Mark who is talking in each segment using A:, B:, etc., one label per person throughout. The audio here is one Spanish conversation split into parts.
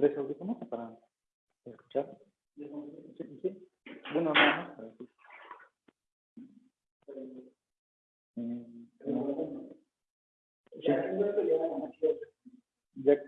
A: tres audífonos para escuchar. Sí, sí. Bueno, nada más. para Mm. Sí. Ya.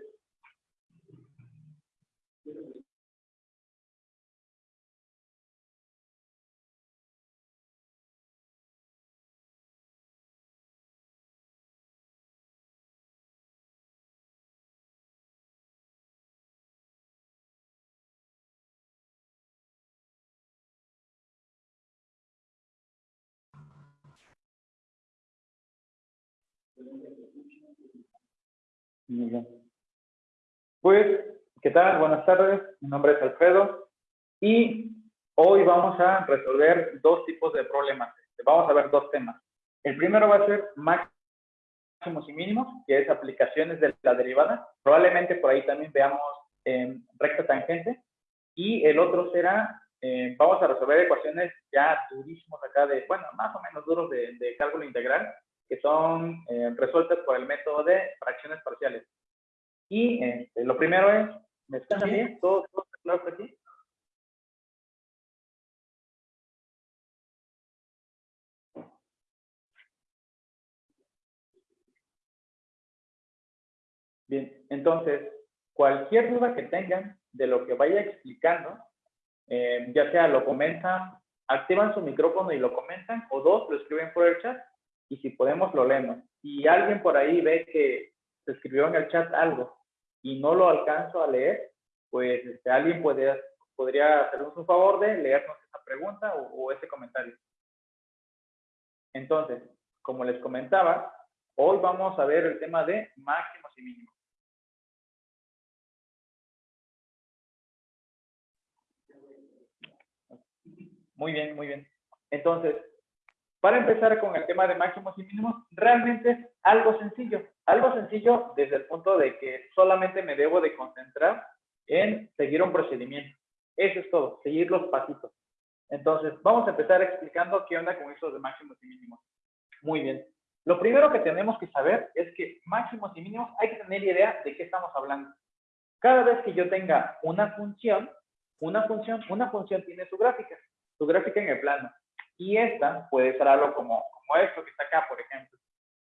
A: Muy bien. Pues, ¿qué tal? Buenas tardes. Mi nombre es Alfredo y hoy vamos a resolver dos tipos de problemas. Vamos a ver dos temas. El primero va a ser máximos y mínimos, que es aplicaciones de la derivada. Probablemente por ahí también veamos eh, recta tangente. Y el otro será, eh, vamos a resolver ecuaciones ya durísimos acá de, bueno, más o menos duros de, de cálculo integral, que son eh, resueltas por el método de fracciones parciales. Y este, lo primero es, ¿me escuchan bien? ¿Todo, todo claro por aquí? Bien, entonces, cualquier duda que tengan de lo que vaya explicando, eh, ya sea lo comentan, activan su micrófono y lo comentan, o dos, lo escriben por el chat, y si podemos lo leemos. Si alguien por ahí ve que se escribió en el chat algo y no lo alcanzo a leer, pues este, alguien puede, podría hacernos un favor de leernos esa pregunta o, o ese comentario. Entonces, como les comentaba, hoy vamos a ver el tema de máximos y mínimos. Muy bien, muy bien. Entonces, para empezar con el tema de máximos y mínimos, realmente algo sencillo. Algo sencillo desde el punto de que solamente me debo de concentrar en seguir un procedimiento. Eso es todo, seguir los pasitos. Entonces, vamos a empezar explicando qué onda con eso de máximos y mínimos. Muy bien. Lo primero que tenemos que saber es que máximos y mínimos hay que tener idea de qué estamos hablando. Cada vez que yo tenga una función, una función, una función tiene su gráfica, su gráfica en el plano. Y esta puede ser algo como, como esto que está acá, por ejemplo.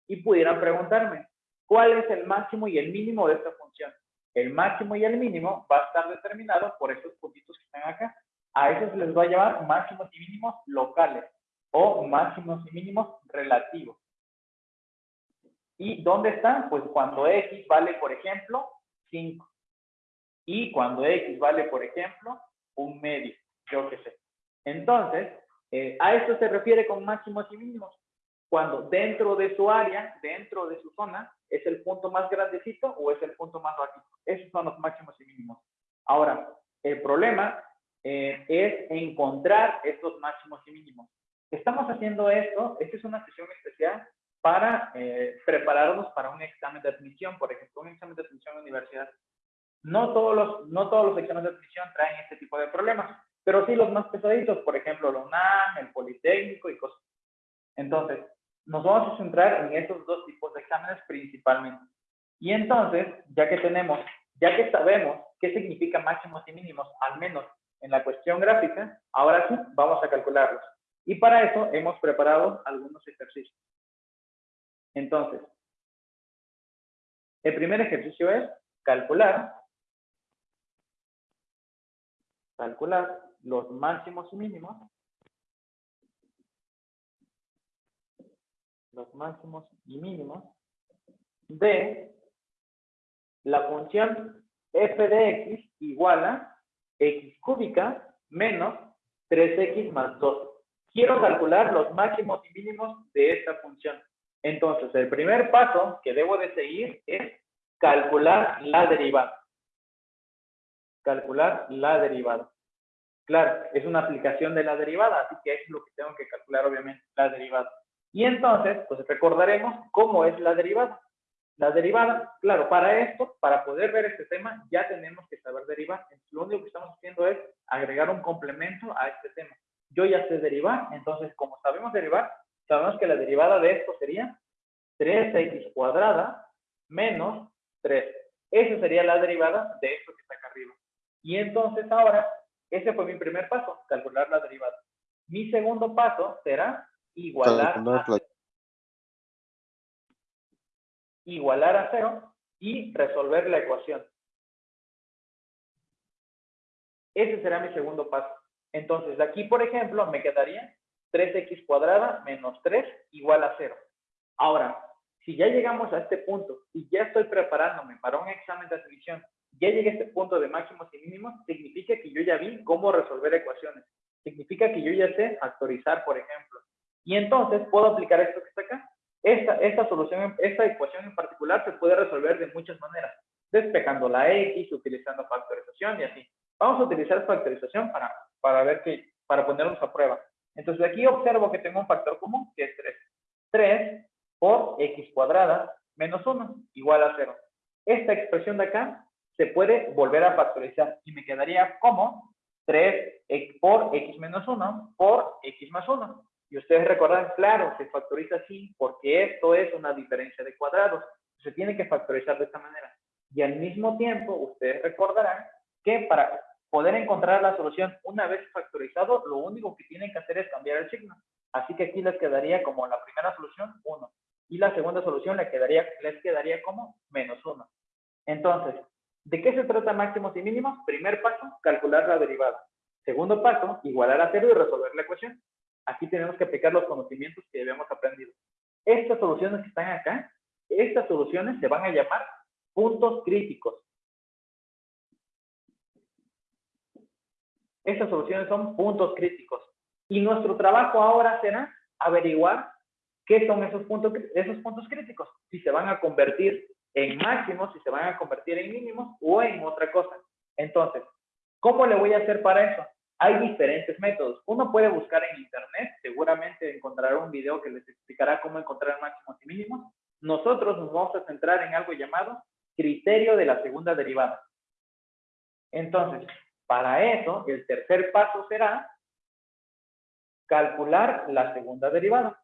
A: Y pudieran preguntarme, ¿cuál es el máximo y el mínimo de esta función? El máximo y el mínimo va a estar determinado por estos puntitos que están acá. A esos les va a llamar máximos y mínimos locales o máximos y mínimos relativos. ¿Y dónde están? Pues cuando x vale, por ejemplo, 5. Y cuando x vale, por ejemplo, un medio, yo qué sé. Entonces, eh, a esto se refiere con máximos y mínimos. Cuando dentro de su área, dentro de su zona, es el punto más grandecito o es el punto más bajito. Esos son los máximos y mínimos. Ahora, el problema eh, es encontrar estos máximos y mínimos. Estamos haciendo esto, esta es una sesión especial para eh, prepararnos para un examen de admisión, por ejemplo, un examen de admisión la universidad. No todos, los, no todos los exámenes de admisión traen este tipo de problemas, pero sí los más pesaditos, por ejemplo, la UNAM, el Politécnico y cosas. Entonces, nos vamos a centrar en estos dos tipos de exámenes principalmente. Y entonces, ya que tenemos, ya que sabemos qué significa máximos y mínimos, al menos en la cuestión gráfica, ahora sí vamos a calcularlos. Y para eso hemos preparado algunos ejercicios. Entonces, el primer ejercicio es calcular, calcular los máximos y mínimos, los máximos y mínimos de la función f de x igual a x cúbica menos 3x más 2. Quiero calcular los máximos y mínimos de esta función. Entonces, el primer paso que debo de seguir es calcular la derivada. Calcular la derivada. Claro, es una aplicación de la derivada, así que es lo que tengo que calcular, obviamente, la derivada. Y entonces, pues recordaremos cómo es la derivada. La derivada, claro, para esto, para poder ver este tema, ya tenemos que saber derivar. Entonces, lo único que estamos haciendo es agregar un complemento a este tema. Yo ya sé derivar, entonces, como sabemos derivar, sabemos que la derivada de esto sería 3x cuadrada menos 3. Esa sería la derivada de esto que está acá arriba. Y entonces ahora, ese fue mi primer paso, calcular la derivada. Mi segundo paso será igualar a, igualar a cero y resolver la ecuación. Ese será mi segundo paso. Entonces, de aquí, por ejemplo, me quedaría 3x cuadrada menos 3 igual a 0. Ahora, si ya llegamos a este punto y ya estoy preparándome para un examen de admisión, ya llegué a este punto de máximos y mínimos, significa que yo ya vi cómo resolver ecuaciones. Significa que yo ya sé factorizar, por ejemplo. Y entonces puedo aplicar esto que está acá. Esta, esta solución, esta ecuación en particular se puede resolver de muchas maneras. Despejando la x, utilizando factorización y así. Vamos a utilizar factorización para, para ver que, para ponernos a prueba. Entonces aquí observo que tengo un factor común que es 3. 3 por x cuadrada menos 1 igual a 0. Esta expresión de acá se puede volver a factorizar y me quedaría como 3 por x menos 1 por x más 1. Y ustedes recuerdan, claro, se factoriza así porque esto es una diferencia de cuadrados. Se tiene que factorizar de esta manera. Y al mismo tiempo, ustedes recordarán que para poder encontrar la solución una vez factorizado, lo único que tienen que hacer es cambiar el signo. Así que aquí les quedaría como la primera solución 1 y la segunda solución les quedaría, les quedaría como menos 1. Entonces, ¿de qué se trata máximos y mínimos? Primer paso, calcular la derivada. Segundo paso, igualar a cero y resolver la ecuación. Aquí tenemos que aplicar los conocimientos que habíamos aprendido. Estas soluciones que están acá, estas soluciones se van a llamar puntos críticos. Estas soluciones son puntos críticos. Y nuestro trabajo ahora será averiguar qué son esos puntos, esos puntos críticos. Si se van a convertir en máximos, si se van a convertir en mínimos o en otra cosa. Entonces, ¿cómo le voy a hacer para eso? Hay diferentes métodos. Uno puede buscar en internet, seguramente encontrará un video que les explicará cómo encontrar máximos y mínimos. Nosotros nos vamos a centrar en algo llamado criterio de la segunda derivada. Entonces, para eso, el tercer paso será calcular la segunda derivada.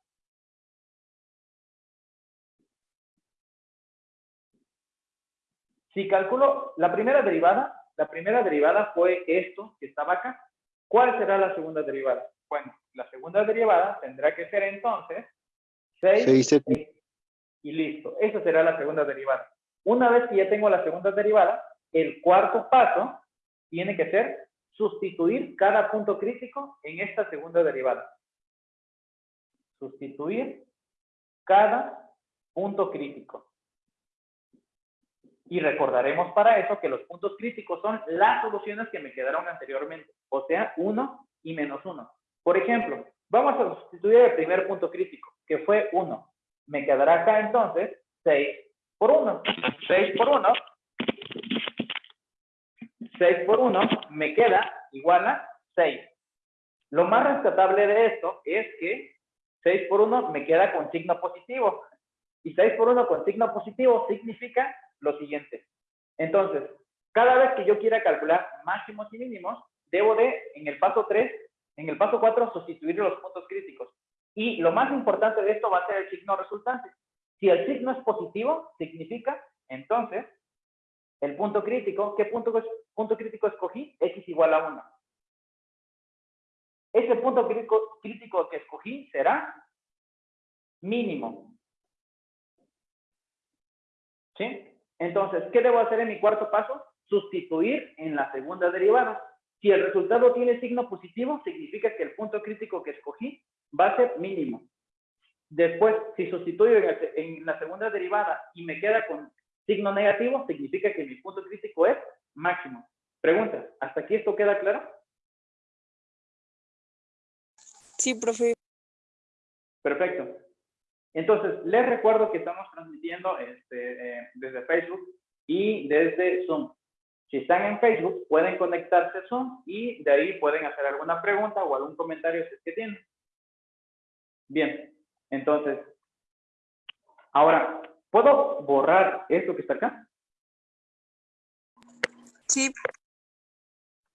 A: Si calculo la primera derivada, la primera derivada fue esto que estaba acá. ¿Cuál será la segunda derivada? Bueno, la segunda derivada tendrá que ser entonces 6, y listo. Esa será la segunda derivada. Una vez que ya tengo la segunda derivada, el cuarto paso tiene que ser sustituir cada punto crítico en esta segunda derivada. Sustituir cada punto crítico. Y recordaremos para eso que los puntos críticos son las soluciones que me quedaron anteriormente, o sea, 1 y menos 1. Por ejemplo, vamos a sustituir el primer punto crítico, que fue 1. Me quedará acá entonces 6 por 1. 6 por 1 6 por 1 me queda igual a 6. Lo más rescatable de esto es que 6 por 1 me queda con signo positivo. Y 6 por 1 con signo positivo significa lo siguiente. Entonces, cada vez que yo quiera calcular máximos y mínimos, debo de, en el paso 3, en el paso 4, sustituir los puntos críticos. Y lo más importante de esto va a ser el signo resultante. Si el signo es positivo, significa, entonces, el punto crítico, ¿qué punto, punto crítico escogí? X igual a 1. Ese punto crítico, crítico que escogí será mínimo. ¿Sí? Entonces, ¿qué debo hacer en mi cuarto paso? Sustituir en la segunda derivada. Si el resultado tiene signo positivo, significa que el punto crítico que escogí va a ser mínimo. Después, si sustituyo en la segunda derivada y me queda con Signo negativo significa que mi punto crítico es máximo. Pregunta, ¿hasta aquí esto queda claro?
B: Sí, profe.
A: Perfecto. Entonces, les recuerdo que estamos transmitiendo este, eh, desde Facebook y desde Zoom. Si están en Facebook, pueden conectarse a Zoom y de ahí pueden hacer alguna pregunta o algún comentario si es que tienen. Bien, entonces, ahora, ¿Puedo borrar esto que está acá?
B: Sí.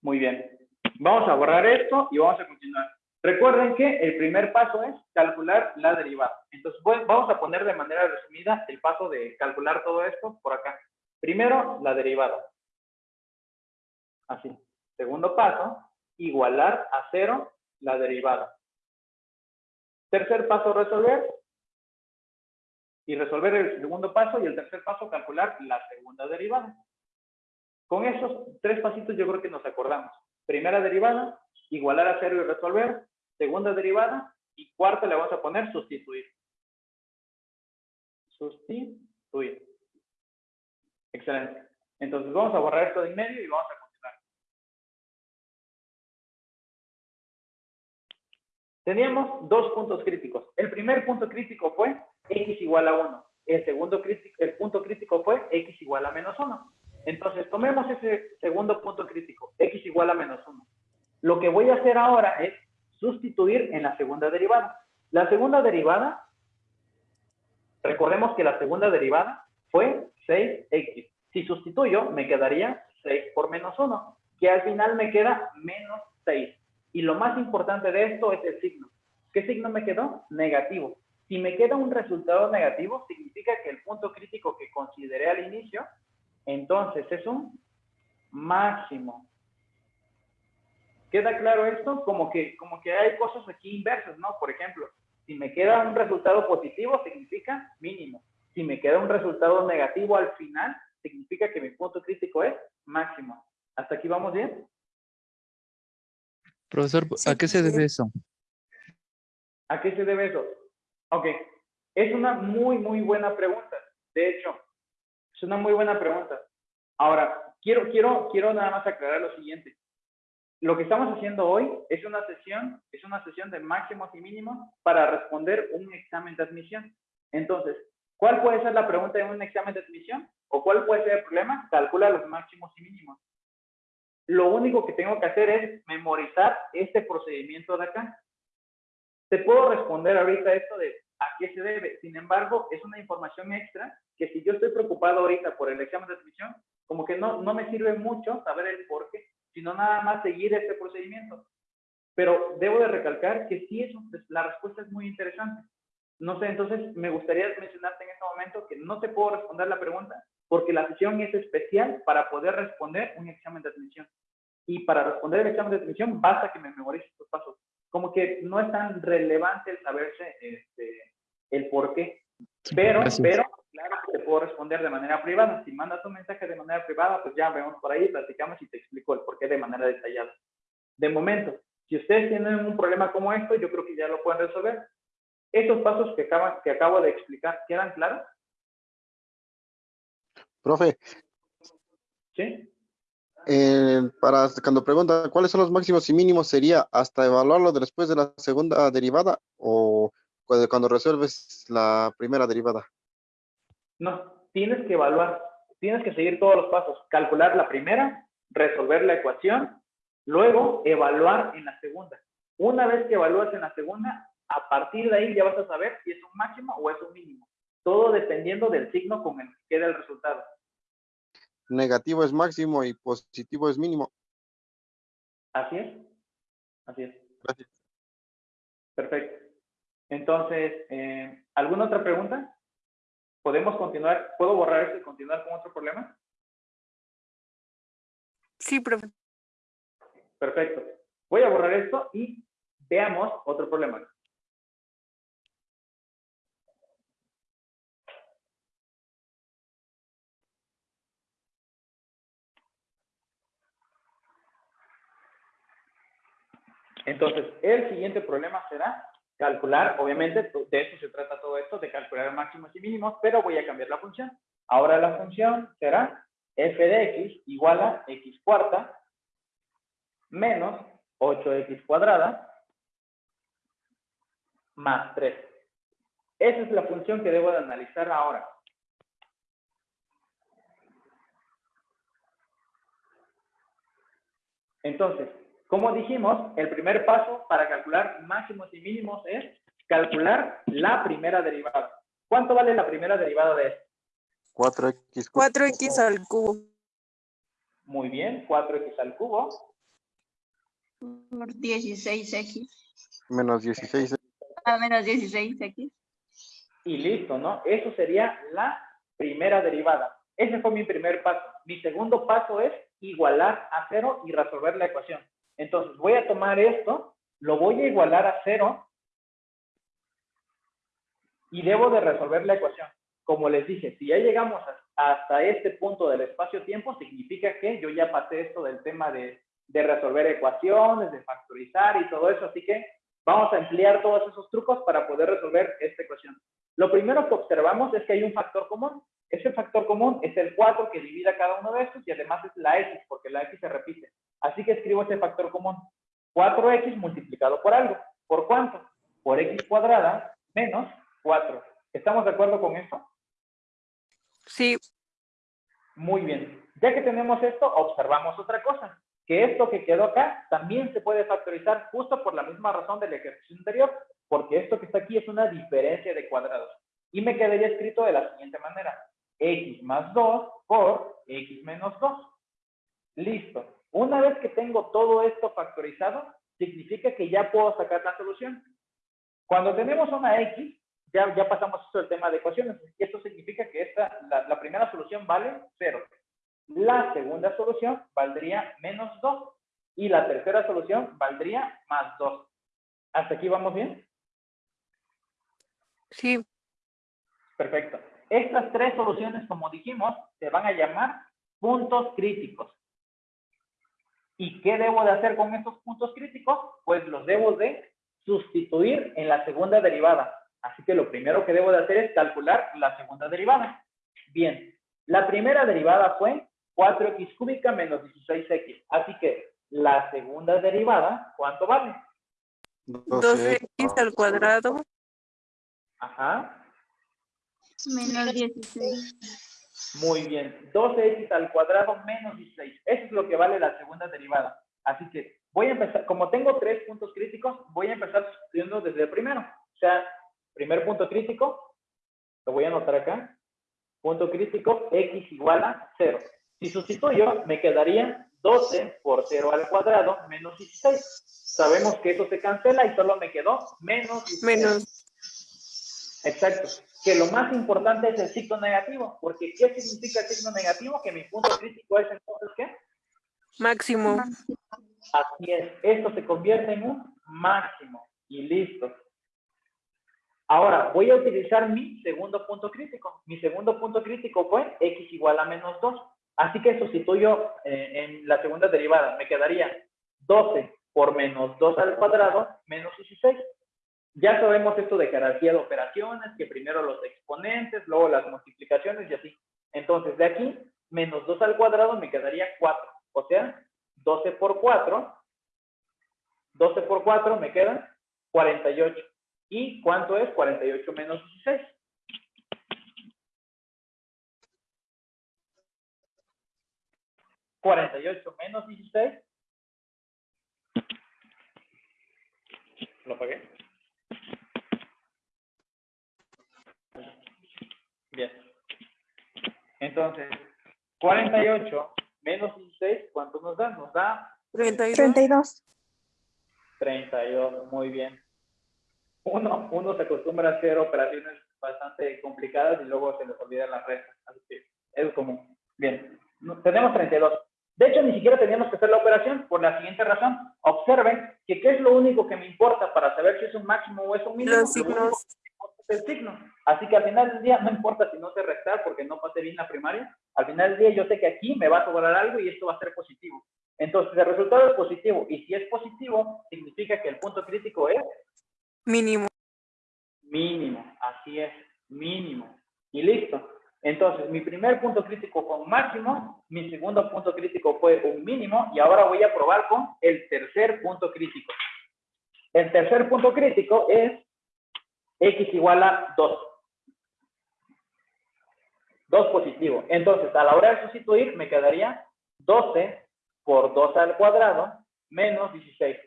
A: Muy bien. Vamos a borrar esto y vamos a continuar. Recuerden que el primer paso es calcular la derivada. Entonces, vamos a poner de manera resumida el paso de calcular todo esto por acá. Primero, la derivada. Así. Segundo paso, igualar a cero la derivada. Tercer paso, resolver. Y resolver el segundo paso y el tercer paso, calcular la segunda derivada. Con esos tres pasitos yo creo que nos acordamos. Primera derivada, igualar a cero y resolver. Segunda derivada y cuarta le vamos a poner sustituir. Sustituir. Excelente. Entonces vamos a borrar esto de en medio y vamos a continuar. Teníamos dos puntos críticos. El primer punto crítico fue x igual a 1. El segundo crítico, el punto crítico fue x igual a menos 1. Entonces, tomemos ese segundo punto crítico, x igual a menos 1. Lo que voy a hacer ahora es sustituir en la segunda derivada. La segunda derivada, recordemos que la segunda derivada fue 6x. Si sustituyo, me quedaría 6 por menos 1, que al final me queda menos 6. Y lo más importante de esto es el signo. ¿Qué signo me quedó? Negativo. Si me queda un resultado negativo, significa que el punto crítico que consideré al inicio, entonces es un máximo. ¿Queda claro esto? Como que, como que hay cosas aquí inversas, ¿no? Por ejemplo, si me queda un resultado positivo, significa mínimo. Si me queda un resultado negativo al final, significa que mi punto crítico es máximo. ¿Hasta aquí vamos bien?
C: Profesor, ¿a qué se debe eso?
A: ¿A qué se debe eso? Ok, es una muy, muy buena pregunta. De hecho, es una muy buena pregunta. Ahora, quiero, quiero, quiero nada más aclarar lo siguiente. Lo que estamos haciendo hoy es una sesión, es una sesión de máximos y mínimos para responder un examen de admisión. Entonces, ¿cuál puede ser la pregunta en un examen de admisión? ¿O cuál puede ser el problema? Calcula los máximos y mínimos. Lo único que tengo que hacer es memorizar este procedimiento de acá. Te puedo responder ahorita esto de a qué se debe. Sin embargo, es una información extra que si yo estoy preocupado ahorita por el examen de admisión, como que no, no me sirve mucho saber el por qué, sino nada más seguir este procedimiento. Pero debo de recalcar que sí, eso, la respuesta es muy interesante. No sé, entonces me gustaría mencionarte en este momento que no te puedo responder la pregunta porque la sesión es especial para poder responder un examen de admisión. Y para responder el examen de admisión basta que me memorice estos pasos. Como que no es tan relevante el saberse este, el por qué. Pero, pero, claro que te puedo responder de manera privada. Si mandas un mensaje de manera privada, pues ya vemos por ahí, platicamos y te explico el por qué de manera detallada. De momento, si ustedes tienen un problema como esto, yo creo que ya lo pueden resolver. Esos pasos que, acaban, que acabo de explicar, ¿quedan claros?
D: Profe.
A: ¿Sí?
D: Eh, para cuando pregunta cuáles son los máximos y mínimos, ¿sería hasta evaluarlo después de la segunda derivada o cuando resuelves la primera derivada?
A: No, tienes que evaluar, tienes que seguir todos los pasos. Calcular la primera, resolver la ecuación, luego evaluar en la segunda. Una vez que evalúas en la segunda, a partir de ahí ya vas a saber si es un máximo o es un mínimo. Todo dependiendo del signo con el que queda el resultado.
D: Negativo es máximo y positivo es mínimo.
A: Así es. Así es.
D: Gracias.
A: Perfecto. Entonces, eh, ¿alguna otra pregunta? ¿Podemos continuar? ¿Puedo borrar esto y continuar con otro problema?
B: Sí, profe.
A: Perfecto. Voy a borrar esto y veamos otro problema. Entonces, el siguiente problema será calcular, obviamente, de eso se trata todo esto, de calcular máximos y mínimos, pero voy a cambiar la función. Ahora la función será f de x igual a x cuarta menos 8x cuadrada más 3. Esa es la función que debo de analizar ahora. Entonces, como dijimos, el primer paso para calcular máximos y mínimos es calcular la primera derivada. ¿Cuánto vale la primera derivada de esto?
D: 4x.
B: 4x al cubo.
A: Muy bien, 4x al cubo.
E: Por 16x.
D: Menos 16.
E: A menos 16x.
A: Y listo, ¿no? Eso sería la primera derivada. Ese fue mi primer paso. Mi segundo paso es igualar a cero y resolver la ecuación. Entonces, voy a tomar esto, lo voy a igualar a cero y debo de resolver la ecuación. Como les dije, si ya llegamos hasta este punto del espacio-tiempo, significa que yo ya pasé esto del tema de, de resolver ecuaciones, de factorizar y todo eso, así que vamos a emplear todos esos trucos para poder resolver esta ecuación. Lo primero que observamos es que hay un factor común. Ese factor común es el 4 que divide a cada uno de estos y además es la x, porque la x se repite. Así que escribo ese factor común. 4x multiplicado por algo. ¿Por cuánto? Por x cuadrada menos 4. ¿Estamos de acuerdo con esto?
B: Sí,
A: Muy bien. Ya que tenemos esto, observamos otra cosa. Que esto que quedó acá también se puede factorizar justo por la misma razón del ejercicio anterior, porque esto que está aquí es una diferencia de cuadrados. Y me quedaría escrito de la siguiente manera. X más 2 por x menos 2. Listo. Una vez que tengo todo esto factorizado, significa que ya puedo sacar la solución. Cuando tenemos una x, ya, ya pasamos esto del tema de ecuaciones. Y esto significa que esta, la, la primera solución vale 0. La segunda solución valdría menos 2. Y la tercera solución valdría más 2. ¿Hasta aquí vamos bien?
B: sí,
A: Perfecto. Estas tres soluciones, como dijimos, se van a llamar puntos críticos. ¿Y qué debo de hacer con estos puntos críticos? Pues los debo de sustituir en la segunda derivada. Así que lo primero que debo de hacer es calcular la segunda derivada. Bien, la primera derivada fue 4x cúbica menos 16x. Así que la segunda derivada, ¿cuánto vale?
B: 12x al cuadrado
A: Ajá,
E: Menos 16.
A: Muy bien. 12x al cuadrado menos 16. Eso es lo que vale la segunda derivada. Así que voy a empezar, como tengo tres puntos críticos, voy a empezar sustituyendo desde el primero. O sea, primer punto crítico, lo voy a anotar acá. Punto crítico, x igual a 0. Si sustituyo, me quedaría 12 por 0 al cuadrado menos 16. Sabemos que eso se cancela y solo me quedó menos 16.
B: menos
A: Exacto. Que lo más importante es el signo negativo, porque ¿qué significa el signo negativo? Que mi punto crítico es entonces ¿qué?
B: máximo.
A: Así es. Esto se convierte en un máximo y listo. Ahora, voy a utilizar mi segundo punto crítico. Mi segundo punto crítico fue x igual a menos 2. Así que sustituyo eh, en la segunda derivada. Me quedaría 12 por menos 2 al cuadrado menos 16. Ya sabemos esto de jerarquía de operaciones, que primero los exponentes, luego las multiplicaciones y así. Entonces, de aquí, menos 2 al cuadrado me quedaría 4. O sea, 12 por 4, 12 por 4 me quedan 48. ¿Y cuánto es 48 menos 16? ¿48 menos 16? ¿Lo pagué? Bien. Entonces, 48 menos 16, ¿cuánto nos da? Nos da
B: 32.
F: 32.
A: 32, muy bien. Uno, uno se acostumbra a hacer operaciones bastante complicadas y luego se les olvidan las restas. Así que es común. Bien, tenemos 32. De hecho, ni siquiera teníamos que hacer la operación por la siguiente razón. Observen que qué es lo único que me importa para saber si es un máximo o es un mínimo.
B: Los
A: Lo único
B: signos.
A: El signo. Así que al final del día, no importa si no sé restar porque no pasé bien la primaria, al final del día yo sé que aquí me va a sobrar algo y esto va a ser positivo. Entonces, el resultado es positivo. Y si es positivo, significa que el punto crítico es
B: mínimo.
A: mínimo. Así es, mínimo. Y listo. Entonces, mi primer punto crítico fue un máximo, mi segundo punto crítico fue un mínimo, y ahora voy a probar con el tercer punto crítico. El tercer punto crítico es x igual a 2. 2 positivo. Entonces, a la hora de sustituir, me quedaría 12 por 2 al cuadrado menos 16.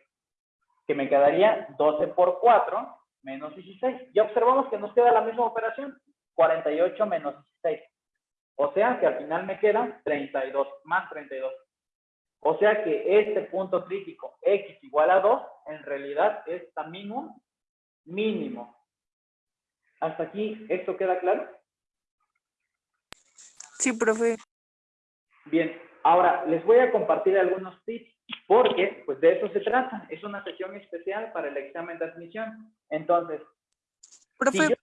A: Que me quedaría 12 por 4 menos 16. Ya observamos que nos queda la misma operación. 48 menos 16. O sea que al final me queda 32, más 32. O sea que este punto crítico x igual a 2, en realidad es también un mínimo. ¿Hasta aquí esto queda claro?
B: Sí, profe.
A: Bien, Ahora, les voy a compartir algunos tips porque pues de eso se trata. Es una sesión especial para el examen de admisión. Entonces,
B: Profe,
A: si yo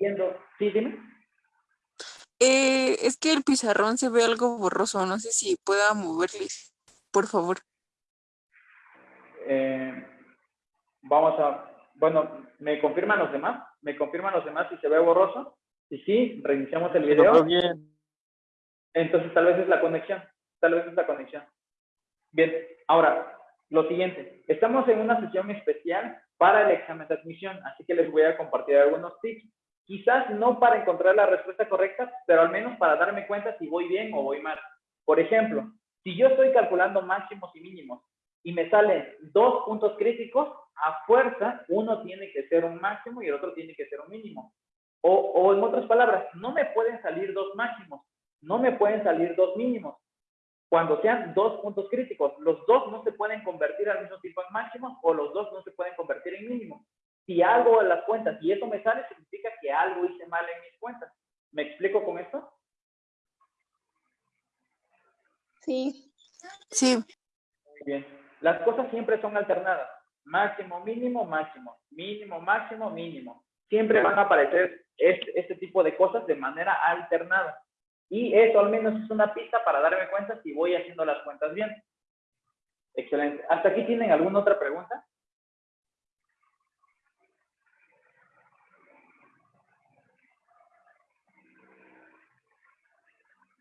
A: estoy sí, dime.
B: eh, es que el pizarrón se ve algo borroso. No sé si pueda moverle, por favor.
A: Eh, vamos a, bueno, ¿me confirman los demás? ¿Me confirman los demás si se ve borroso? Si sí, reiniciamos el video.
D: bien.
A: Entonces tal vez es la conexión, tal vez es la conexión. Bien, ahora, lo siguiente, estamos en una sesión especial para el examen de admisión, así que les voy a compartir algunos tips. Quizás no para encontrar la respuesta correcta, pero al menos para darme cuenta si voy bien o voy mal. Por ejemplo, si yo estoy calculando máximos y mínimos y me salen dos puntos críticos, a fuerza uno tiene que ser un máximo y el otro tiene que ser un mínimo. O, o en otras palabras, no me pueden salir dos máximos, no me pueden salir dos mínimos. Cuando sean dos puntos críticos, los dos no se pueden convertir al mismo tiempo en máximos o los dos no se pueden convertir en mínimos. Si algo en las cuentas y eso me sale, significa que algo hice mal en mis cuentas. ¿Me explico con esto?
E: Sí.
B: Sí,
A: Muy bien. Las cosas siempre son alternadas. Máximo, mínimo, máximo. Mínimo, máximo, mínimo. Siempre van a aparecer este, este tipo de cosas de manera alternada. Y eso al menos es una pista para darme cuenta si voy haciendo las cuentas bien. Excelente. ¿Hasta aquí tienen alguna otra pregunta?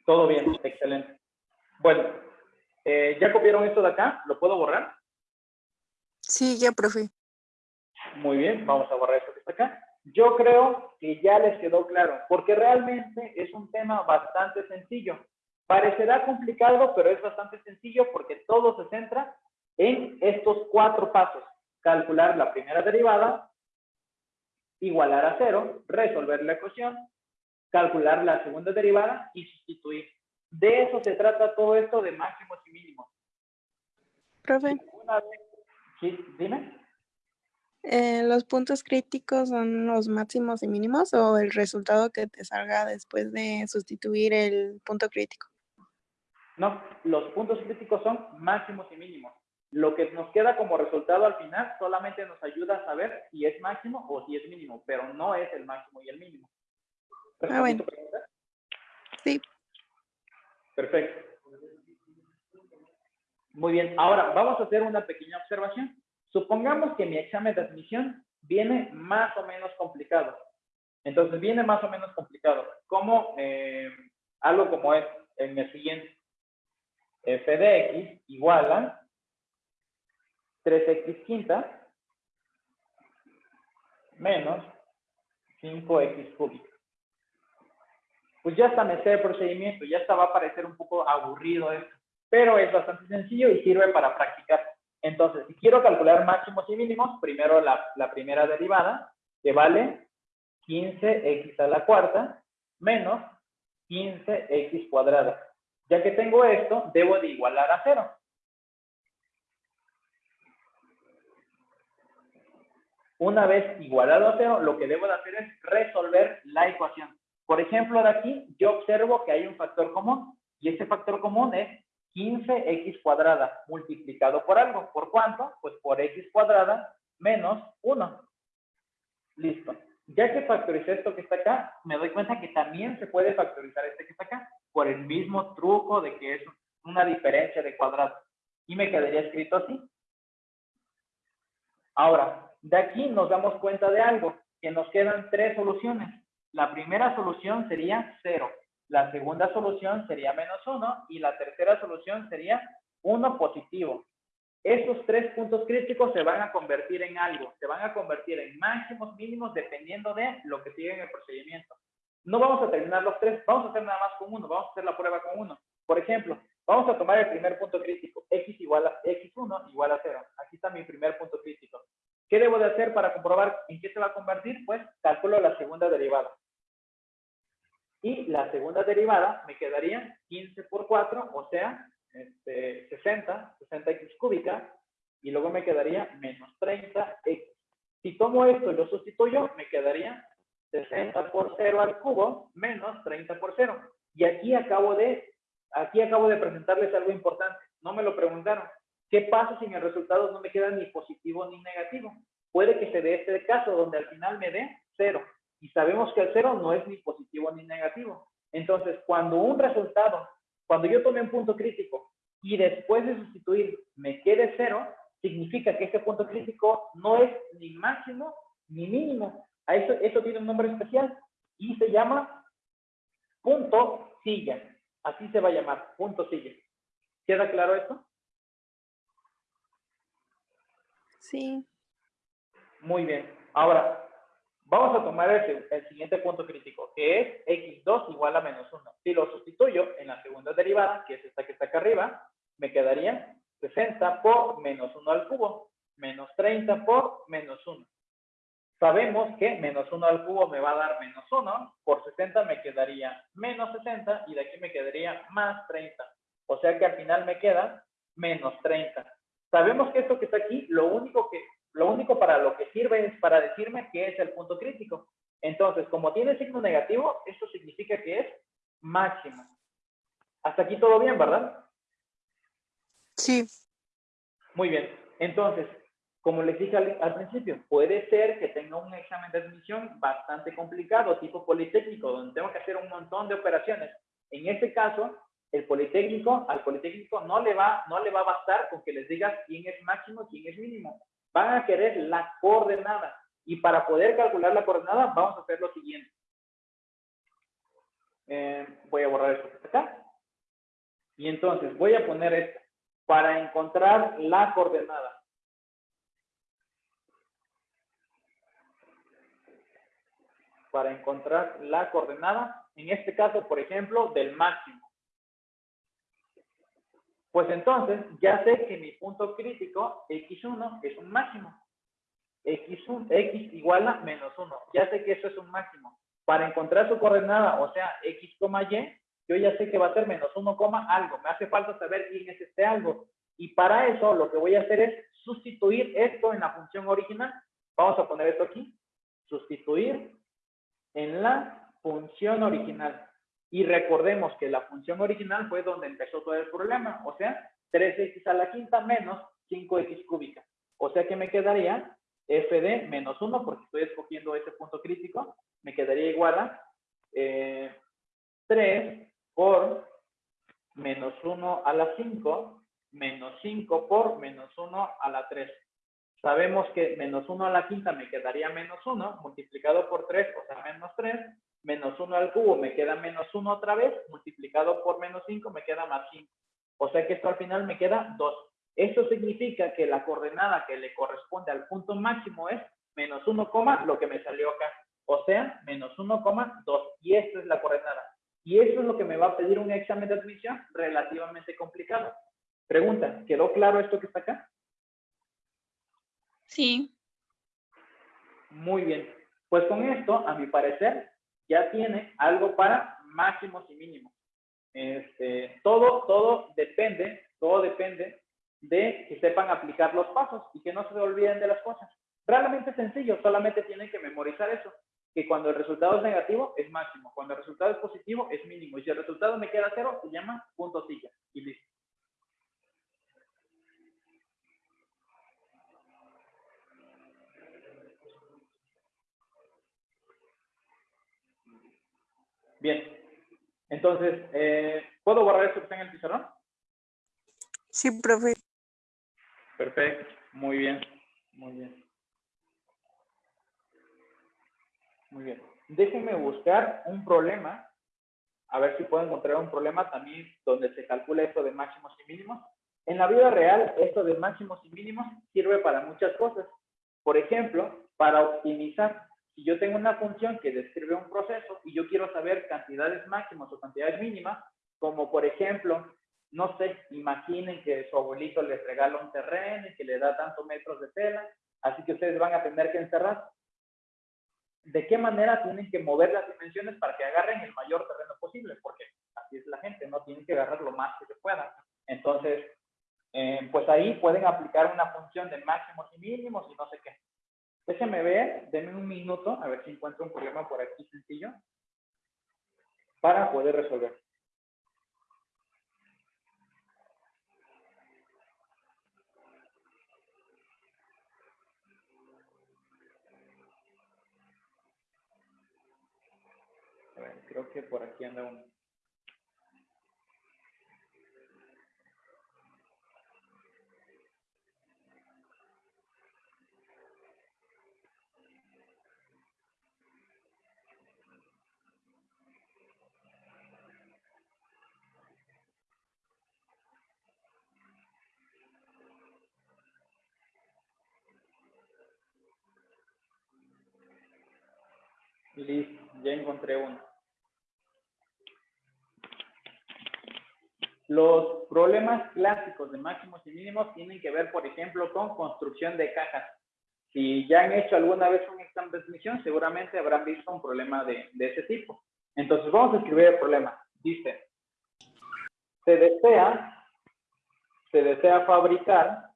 A: Todo bien, excelente. Bueno, eh, ¿ya copiaron esto de acá? ¿Lo puedo borrar?
B: sí, ya, profe.
A: Muy bien, vamos a borrar esto que está acá. Yo creo que ya les quedó claro, porque realmente es un tema bastante sencillo. Parecerá complicado, pero es bastante sencillo porque todo se centra en estos cuatro pasos. Calcular la primera derivada, igualar a cero, resolver la ecuación, calcular la segunda derivada y sustituir. De eso se trata todo esto de máximos y mínimos.
G: Profe,
A: Una vez, sí, dime.
G: eh, ¿los puntos críticos son los máximos y mínimos o el resultado que te salga después de sustituir el punto crítico?
A: No, los puntos críticos son máximos y mínimos. Lo que nos queda como resultado al final solamente nos ayuda a saber si es máximo o si es mínimo, pero no es el máximo y el mínimo. ¿Respondí
G: bueno. Sí.
A: Perfecto. Muy bien, ahora vamos a hacer una pequeña observación. Supongamos que mi examen de admisión viene más o menos complicado. Entonces viene más o menos complicado. Como eh, algo como es en el siguiente. f de x igual a 3x quinta menos 5x cúbica. Pues ya hasta me sé el procedimiento, ya hasta va a parecer un poco aburrido esto, pero es bastante sencillo y sirve para practicar. Entonces, si quiero calcular máximos y mínimos, primero la, la primera derivada, que vale 15x a la cuarta menos 15x cuadrada. Ya que tengo esto, debo de igualar a cero. Una vez igualado a cero, lo que debo de hacer es resolver la ecuación. Por ejemplo, de aquí yo observo que hay un factor común y ese factor común es 15x cuadrada multiplicado por algo. ¿Por cuánto? Pues por x cuadrada menos 1. Listo. Ya que factoricé esto que está acá, me doy cuenta que también se puede factorizar este que está acá por el mismo truco de que es una diferencia de cuadrados. Y me quedaría escrito así. Ahora, de aquí nos damos cuenta de algo, que nos quedan tres soluciones. La primera solución sería 0. La segunda solución sería menos 1 y la tercera solución sería 1 positivo. Estos tres puntos críticos se van a convertir en algo, se van a convertir en máximos, mínimos, dependiendo de lo que sigue en el procedimiento. No vamos a terminar los tres, vamos a hacer nada más con uno, vamos a hacer la prueba con uno. Por ejemplo, vamos a tomar el primer punto crítico, x igual a x1 igual a 0. Aquí está mi primer punto crítico. ¿Qué debo de hacer para comprobar en qué se va a convertir? Pues calculo la segunda derivada. Y la segunda derivada me quedaría 15 por 4, o sea, este, 60, 60x cúbica, y luego me quedaría menos 30x. Si tomo esto y lo sustituyo, me quedaría 60 por 0 al cubo menos 30 por 0. Y aquí acabo de aquí acabo de presentarles algo importante. No me lo preguntaron. ¿Qué pasa si en el resultado no me queda ni positivo ni negativo? Puede que se dé este caso donde al final me dé cero. Y sabemos que el cero no es ni positivo ni negativo. Entonces, cuando un resultado, cuando yo tome un punto crítico y después de sustituir me quede cero, significa que ese punto crítico no es ni máximo ni mínimo. A eso, eso tiene un nombre especial y se llama punto silla. Así se va a llamar, punto silla. ¿Queda claro esto?
G: Sí.
A: Muy bien. Ahora, vamos a tomar el, siguiente punto crítico, que es x2 igual a menos 1. Si lo sustituyo en la segunda derivada, que es esta que está acá arriba, me quedaría 60 por menos 1 al cubo, menos 30 por menos 1. Sabemos que menos 1 al cubo me va a dar menos 1, por 60 me quedaría menos 60 y de aquí me quedaría más 30. O sea que al final me queda menos 30. Sabemos que esto que está aquí, lo único, que, lo único para lo que sirve es para decirme que es el punto crítico. Entonces, como tiene signo negativo, esto significa que es máximo. Hasta aquí todo bien, ¿verdad?
B: Sí.
A: Muy bien. Entonces, como les dije al, al, principio, puede ser que tenga un examen de admisión bastante complicado, tipo politécnico, donde tengo que hacer un montón de operaciones. En este caso, el politécnico, al politécnico no le va, no le va a bastar con que les digas quién es máximo, quién es mínimo. Van a querer la coordenada. Y para poder calcular la coordenada, vamos a hacer lo siguiente. Eh, voy a borrar esto acá. Y entonces voy a poner esto para encontrar la coordenada. Para encontrar la coordenada, en este caso, por ejemplo, del máximo. Pues entonces, ya sé que mi punto crítico, x1, es un máximo. x1, x igual a menos 1. Ya sé que eso es un máximo. Para encontrar su coordenada, o sea, x, y, yo ya sé que va a ser menos 1, algo. Me hace falta saber quién es este algo. Y para eso lo que voy a hacer es sustituir esto en la función original. Vamos a poner esto aquí. Sustituir en la función original. Y recordemos que la función original fue donde empezó todo el problema. O sea, 3x a la quinta menos 5x cúbica. O sea que me quedaría f de menos 1, porque estoy escogiendo ese punto crítico. Me quedaría igual a eh, 3 por menos 1 a la 5 menos 5 por menos 1 a la 3. Sabemos que menos 1 a la quinta me quedaría menos 1, multiplicado por 3, o sea, menos 3. Menos 1 al cubo me queda menos 1 otra vez, multiplicado por menos 5 me queda más 5. O sea que esto al final me queda 2. Esto significa que la coordenada que le corresponde al punto máximo es menos 1, lo que me salió acá. O sea, menos 1,2. Y esta es la coordenada. Y eso es lo que me va a pedir un examen de admisión relativamente complicado. Pregunta, ¿quedó claro esto que está acá?
E: Sí.
A: Muy bien. Pues con esto, a mi parecer, ya tiene algo para máximos y mínimos. Este, todo, todo depende, todo depende de que sepan aplicar los pasos y que no se olviden de las cosas. Realmente sencillo, solamente tienen que memorizar eso que cuando el resultado es negativo es máximo, cuando el resultado es positivo es mínimo, y si el resultado me queda cero, se llama punto silla, y listo. Bien, entonces, eh, ¿puedo borrar esto que está en el pizarrón?
B: Sí, profe.
A: Perfecto, muy bien, muy bien. Muy bien. Déjenme buscar un problema, a ver si puedo encontrar un problema también donde se calcula esto de máximos y mínimos. En la vida real, esto de máximos y mínimos sirve para muchas cosas. Por ejemplo, para optimizar. Si yo tengo una función que describe un proceso y yo quiero saber cantidades máximas o cantidades mínimas, como por ejemplo, no sé, imaginen que su abuelito les regala un terreno y que le da tantos metros de tela, así que ustedes van a tener que encerrar de qué manera tienen que mover las dimensiones para que agarren el mayor terreno posible, porque así es la gente, no tienen que agarrar lo más que se pueda. Entonces, eh, pues ahí pueden aplicar una función de máximos y mínimos y no sé qué. Déjenme ver, denme un minuto, a ver si encuentro un problema por aquí sencillo, para poder resolver. A ver, creo que por aquí anda uno. Listo, ya encontré uno. Los problemas clásicos de máximos y mínimos tienen que ver, por ejemplo, con construcción de cajas. Si ya han hecho alguna vez un examen de admisión, seguramente habrán visto un problema de, de ese tipo. Entonces, vamos a escribir el problema. Dice, se desea, se desea fabricar,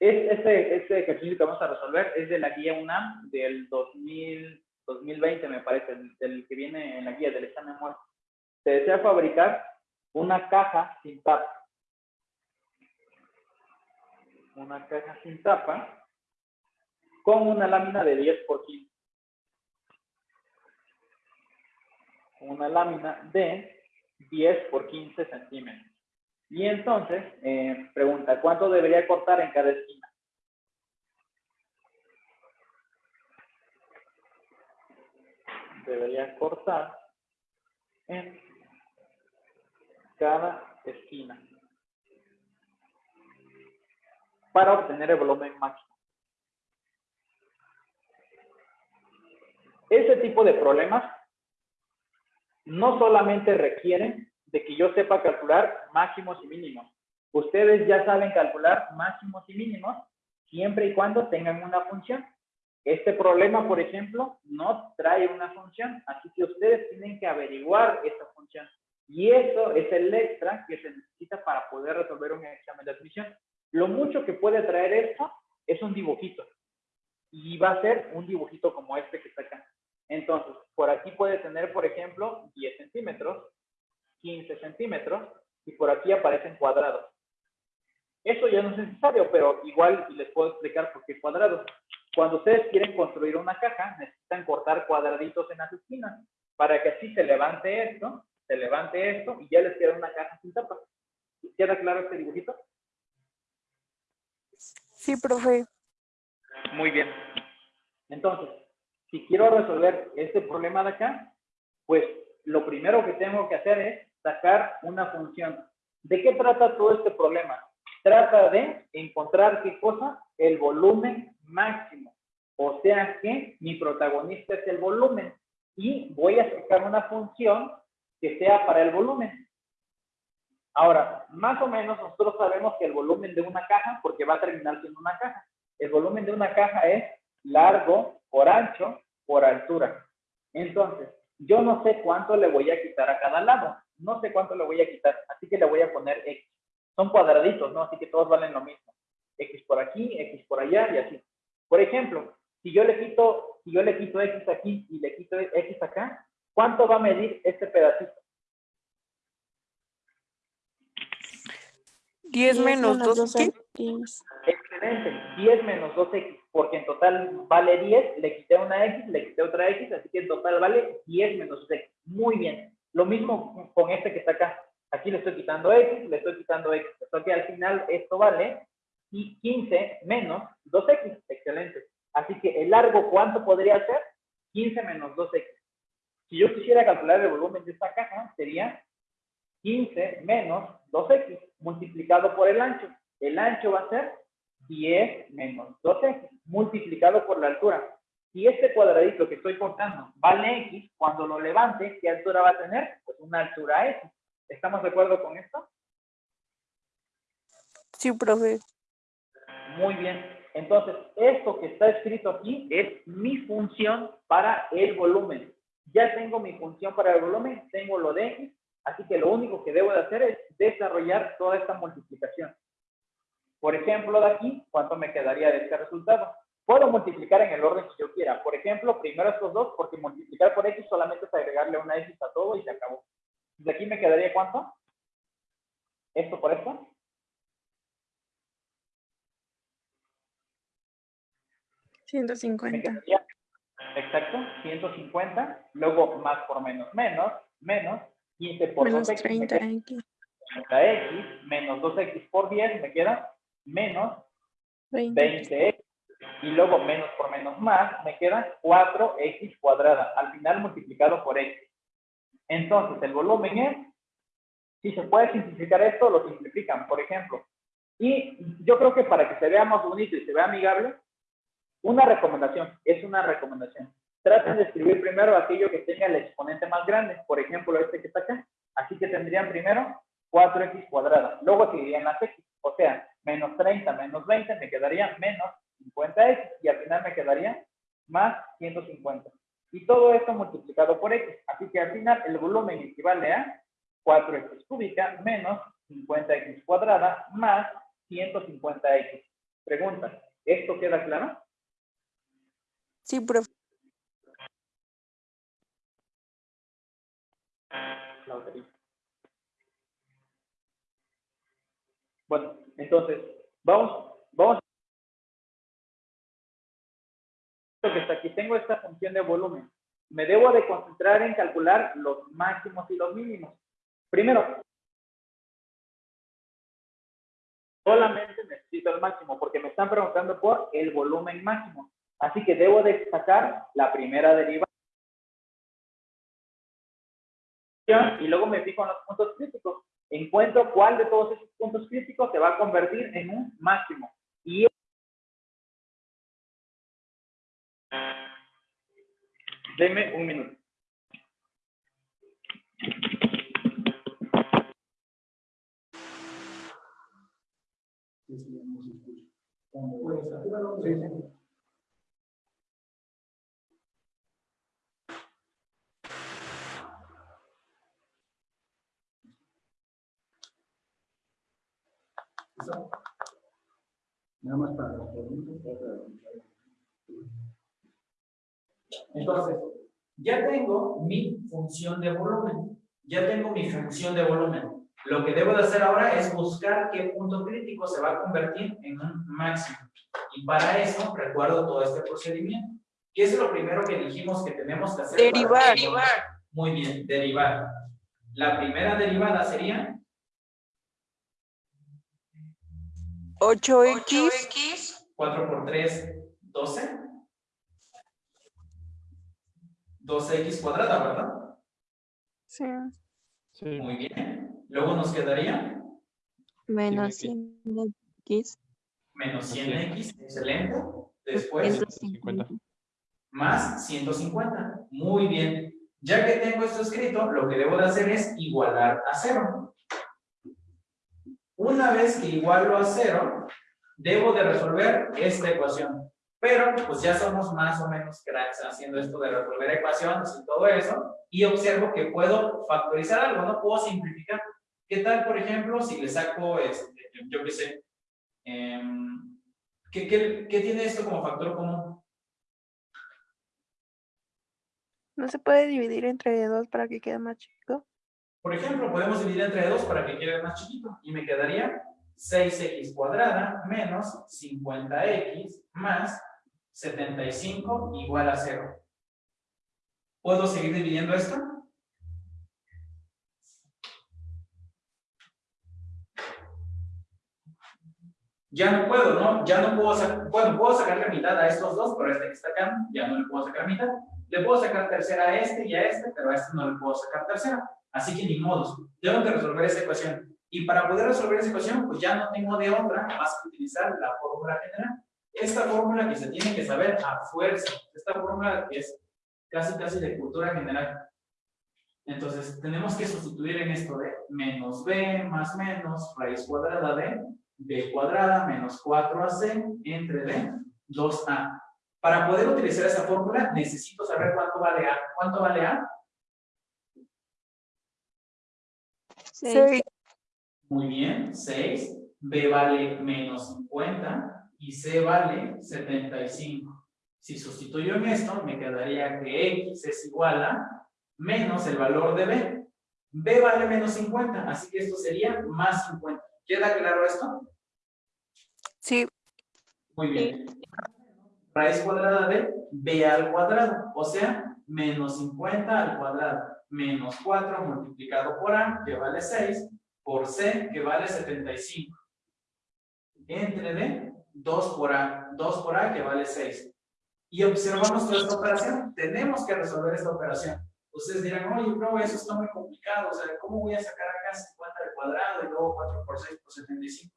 A: es, este, este ejercicio que vamos a resolver es de la guía UNAM del 2000, 2020, me parece, el, el que viene en la guía del examen muerto. Se desea fabricar una caja sin tapa. Una caja sin tapa con una lámina de 10 por 15. Una lámina de 10 por 15 centímetros. Y entonces, eh, pregunta, ¿cuánto debería cortar en cada esquina? Debería cortar en cada esquina para obtener el volumen máximo. Ese tipo de problemas no solamente requieren de que yo sepa calcular máximos y mínimos. Ustedes ya saben calcular máximos y mínimos siempre y cuando tengan una función. Este problema, por ejemplo, no trae una función, así que ustedes tienen que averiguar esa función. Y eso es el extra que se necesita para poder resolver un examen de admisión. Lo mucho que puede traer esto es un dibujito. Y va a ser un dibujito como este que está acá. Entonces, por aquí puede tener, por ejemplo, 10 centímetros, 15 centímetros, y por aquí aparecen cuadrados. Eso ya no es necesario, pero igual les puedo explicar por qué cuadrados. Cuando ustedes quieren construir una caja, necesitan cortar cuadraditos en las esquinas, para que así se levante esto, se levante esto, y ya les queda una caja sin tapa. ¿Queda claro este dibujito?
B: Sí, profe.
A: Muy bien. Entonces, si quiero resolver este problema de acá, pues lo primero que tengo que hacer es sacar una función. ¿De qué trata todo este problema? Trata de encontrar qué cosa? El volumen máximo. O sea que mi protagonista es el volumen. Y voy a sacar una función que sea para el volumen. Ahora, más o menos nosotros sabemos que el volumen de una caja, porque va a terminar siendo una caja, el volumen de una caja es largo por ancho por altura. Entonces, yo no sé cuánto le voy a quitar a cada lado. No sé cuánto le voy a quitar, así que le voy a poner X. Son cuadraditos, ¿no? Así que todos valen lo mismo. X por aquí, X por allá y así. Por ejemplo, si yo le quito, si yo le quito X aquí y le quito X acá, ¿cuánto va a medir este pedacito?
B: 10 menos 2
A: Excelente, 10 menos 2x, porque en total vale 10, le quité una x, le quité otra x, así que en total vale 10 menos x. Muy bien. Lo mismo con este que está acá. Aquí le estoy quitando x, le estoy quitando x. Entonces al final esto vale y 15 menos 2x. Excelente. Así que el largo, ¿cuánto podría ser? 15 menos 2x. Si yo quisiera calcular el volumen de esta caja, sería 15 menos 2x multiplicado por el ancho. El ancho va a ser 10 menos 2x multiplicado por la altura. Si este cuadradito que estoy cortando vale x, cuando lo levante, ¿qué altura va a tener? Pues una altura x. ¿Estamos de acuerdo con esto?
B: Sí, profe.
A: Muy bien. Entonces, esto que está escrito aquí es mi función para el volumen. Ya tengo mi función para el volumen, tengo lo de x, así que lo único que debo de hacer es desarrollar toda esta multiplicación. Por ejemplo, de aquí, ¿cuánto me quedaría de este resultado? Puedo multiplicar en el orden que yo quiera. Por ejemplo, primero estos dos, porque multiplicar por x solamente es agregarle una x a todo y se acabó. ¿De aquí me quedaría cuánto? ¿Esto por esto?
G: 150.
A: quedaría, Exacto, 150, luego más por menos menos, menos, 15 por
G: Menos
A: 2x, me queda
G: 30x,
A: 30x, menos 2x por 10, me queda menos
G: 20.
A: 20x, y luego menos por menos más, me queda 4x cuadrada, al final multiplicado por x. Entonces, el volumen es, si se puede simplificar esto, lo simplifican, por ejemplo. Y yo creo que para que se vea más bonito y se vea amigable, una recomendación, es una recomendación. Traten de escribir primero aquello que tenga el exponente más grande, por ejemplo, este que está acá. Así que tendrían primero 4x cuadrada, luego seguirían las x, o sea, menos 30 menos 20 me quedaría menos 50x y al final me quedaría más 150. Y todo esto multiplicado por x, así que al final el volumen equivale a 4x cúbica menos 50x cuadrada más 150x. Pregunta, ¿esto queda claro?
B: Sí, profe.
A: Bueno, entonces, vamos, vamos. Lo que está aquí, tengo esta función de volumen. Me debo de concentrar en calcular los máximos y los mínimos. Primero, solamente necesito el máximo, porque me están preguntando por el volumen máximo. Así que debo de sacar la primera derivada. y luego me fijo en los puntos críticos. Encuentro cuál de todos esos puntos críticos se va a convertir en un máximo. Y Deme un minuto.
H: Entonces, ya tengo mi función de volumen. Ya tengo mi función de volumen. Lo que debo de hacer ahora es buscar qué punto crítico se va a convertir en un máximo. Y para eso recuerdo todo este procedimiento. ¿Qué es lo primero que dijimos que tenemos que hacer? para-
B: Derivar.
H: Muy bien, derivar. La primera derivada sería
B: 8x
H: 4 por 3, 12. 12x cuadrada, ¿verdad?
G: Sí.
I: Sí.
H: Muy bien. Luego nos quedaría
E: Menos
I: 100
E: 100x.
H: menos 100x, excelente. Después,
I: 150.
H: más 150. Muy bien. Ya que tengo esto escrito, lo que debo de hacer es igualar a cero. Una vez que igualo a cero, debo de resolver esta ecuación. Pero, pues ya somos más o menos cracks haciendo esto de resolver ecuaciones y todo eso. Y observo que puedo factorizar algo, no puedo simplificar. ¿Qué tal, por ejemplo, si le saco, este, yo qué sé, em, ¿qué, qué, qué tiene esto como factor común?
G: ¿No se puede dividir entre dos para que quede más chico?
H: Por ejemplo, podemos dividir entre 2 para que quede más chiquito. Y me quedaría 6x cuadrada menos 50x más 75 igual a 0. ¿Puedo seguir dividiendo esto? Ya no puedo, ¿no? Ya no puedo sacar, bueno, puedo sacarle mitad a estos dos, pero a este que está acá, ya no le puedo sacar mitad. Le puedo sacar tercera a este y a este, pero a este no le puedo sacar tercera. Así que ni modos, tengo que resolver esa ecuación. Y para poder resolver esa ecuación, pues ya no tengo de otra más que utilizar la fórmula general. Esta fórmula que se tiene que saber a fuerza. Esta fórmula que es casi casi de cultura general. Entonces, tenemos que sustituir en esto de menos b más menos raíz cuadrada de b cuadrada menos 4ac entre d 2a. Para poder utilizar esa fórmula, necesito saber cuánto vale a. ¿Cuánto vale a?
B: 6.
H: Muy bien, 6. B vale menos 50 y C vale 75. Si sustituyo en esto, me quedaría que X es igual a menos el valor de B. B vale menos 50, así que esto sería más 50. ¿Queda claro esto?
B: Sí.
H: Muy bien. raíz cuadrada de b al cuadrado, o sea, menos 50 al cuadrado, menos 4 multiplicado por a, que vale 6, por c, que vale 75. Entre d, 2 por a, 2 por a, que vale 6. Y observamos toda esta operación. Tenemos que resolver esta operación. Ustedes dirán, oye, bro, eso está muy complicado. O sea, ¿cómo voy a sacar acá 50 al cuadrado y luego 4 por 6 por 75?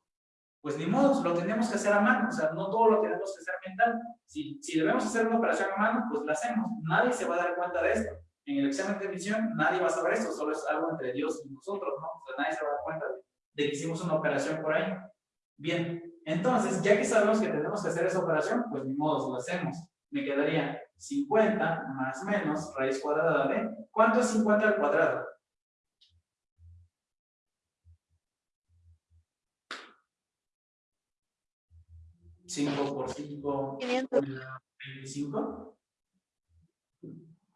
H: Pues ni modo, lo tenemos que hacer a mano. O sea, no todo lo tenemos que hacer mental. Si, si debemos hacer una operación a mano, pues la hacemos. Nadie se va a dar cuenta de esto. En el examen de admisión, nadie va a saber esto. Solo es algo entre Dios y nosotros, ¿no? O sea, nadie se va a dar cuenta de, de que hicimos una operación por ahí. Bien, entonces, ya que sabemos que tenemos que hacer esa operación, pues ni modo, lo hacemos. Me quedaría 50 más menos raíz cuadrada de... ¿Cuánto es 50 al cuadrado? ¿5 por 5? 25.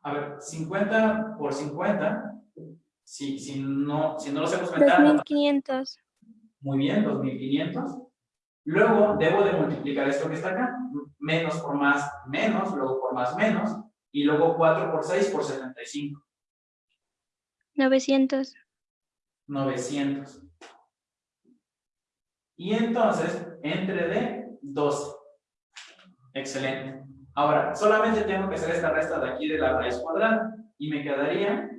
H: A ver, 50 por 50. Si, si, no, si no lo hacemos mental.
E: 2500.
H: Muy bien, 2500. Luego debo de multiplicar esto que está acá. Menos por más, menos, luego por más, menos. Y luego 4 por 6 por 75.
E: 900.
H: 900. Y entonces, entre de 12. Excelente. Ahora, solamente tengo que hacer esta resta de aquí de la raíz cuadrada. Y me quedaría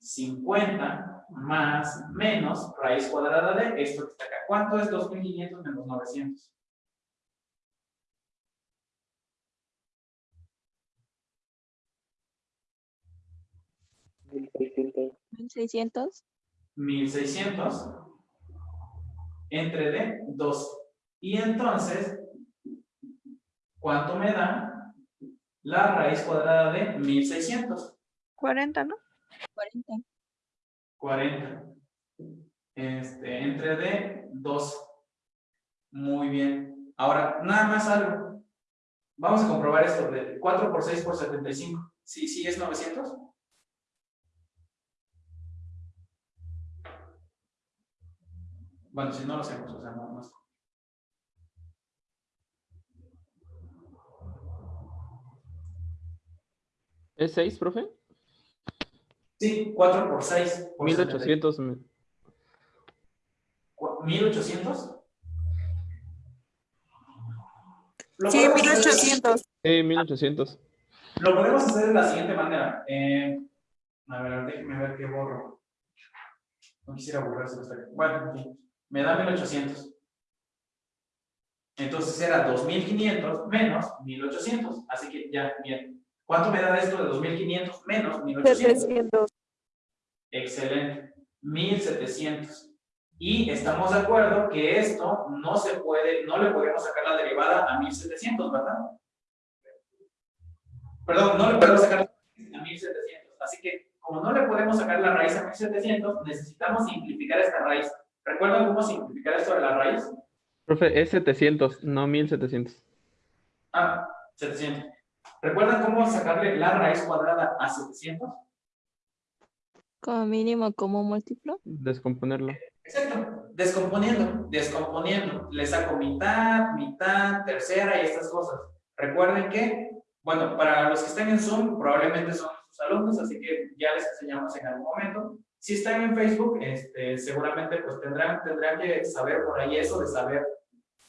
H: 50 más menos raíz cuadrada de esto que está acá. ¿Cuánto es 2500 menos 900?
E: Mil seiscientos.
H: 1600 entre de 2. Y entonces, ¿cuánto me da la raíz cuadrada de 1600?
G: 40, ¿no?
E: 40.
H: 40. Este, entre de 2. Muy bien. Ahora, nada más algo. Vamos a comprobar esto. De 4 por 6 por 75. ¿Sí, sí es 900? Bueno, si no lo hacemos, o sea, no, no es-
I: ¿Es 6, profe?
H: Sí, 4 por 6. Por
I: 1800. me-
H: 1800. Lo
B: Sí,
H: podemos hacer-
B: 1800.
I: Sí, 1800.
H: Lo podemos hacer de la siguiente manera. Eh, a ver, déjenme ver qué borro. No quisiera borrarse esta. Bueno, me da 1800. Entonces era 2500 menos 1800. Así que ya, bien. ¿Cuánto me da esto de 2500 menos 1800?
B: 700.
H: Excelente. 1700. Y estamos de acuerdo que esto no se puede, no le podemos sacar la derivada a 1700, ¿verdad? Perdón, no le podemos sacar la raíz a 1700. Así que, como no le podemos sacar la raíz a 1700, necesitamos simplificar esta raíz. ¿Recuerdan cómo simplificar esto de la raíz?
I: Profe, es 700, no 1700.
H: Ah, 700. ¿Recuerdan cómo sacarle la raíz cuadrada a 700?
E: Como mínimo, como múltiplo.
I: Descomponerlo.
H: Exacto, descomponiendo, descomponiendo. Le saco mitad, mitad, tercera y estas cosas. Recuerden que, bueno, para los que estén en Zoom, probablemente son sus alumnos, así que ya les enseñamos en algún momento. Si están en Facebook, este, seguramente pues tendrán, tendrán que saber por ahí eso de saber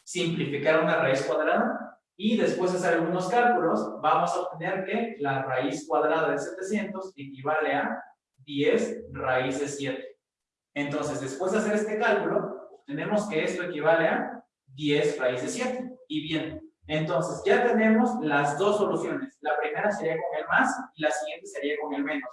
H: simplificar una raíz cuadrada y después de hacer algunos cálculos, vamos a obtener que la raíz cuadrada de 700 equivale a 10 raíz de 7. Entonces, después de hacer este cálculo, tenemos que esto equivale a 10 raíz de 7. Y bien, entonces ya tenemos las dos soluciones. La primera sería con el más y la siguiente sería con el menos.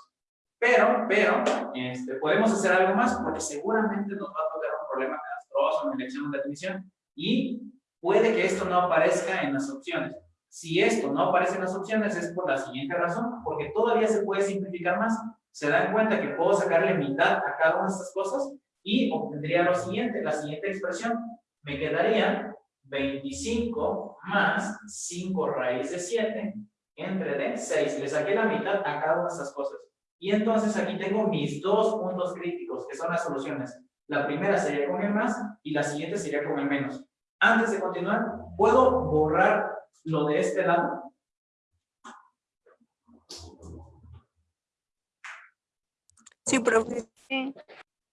H: Pero, pero, este, podemos hacer algo más porque seguramente nos va a tocar un problema catastrófico en el examen de admisión. Y puede que esto no aparezca en las opciones. Si esto no aparece en las opciones es por la siguiente razón, porque todavía se puede simplificar más. Se dan cuenta que puedo sacarle mitad a cada una de estas cosas y obtendría lo siguiente, la siguiente expresión. Me quedaría 25 más 5 raíz de 7 entre de 6. Le saqué la mitad a cada una de estas cosas. Y entonces aquí tengo mis dos puntos críticos, que son las soluciones. La primera sería con el más y la siguiente sería con el menos. Antes de continuar, puedo borrar
A: lo de este lado?
B: Sí, profe.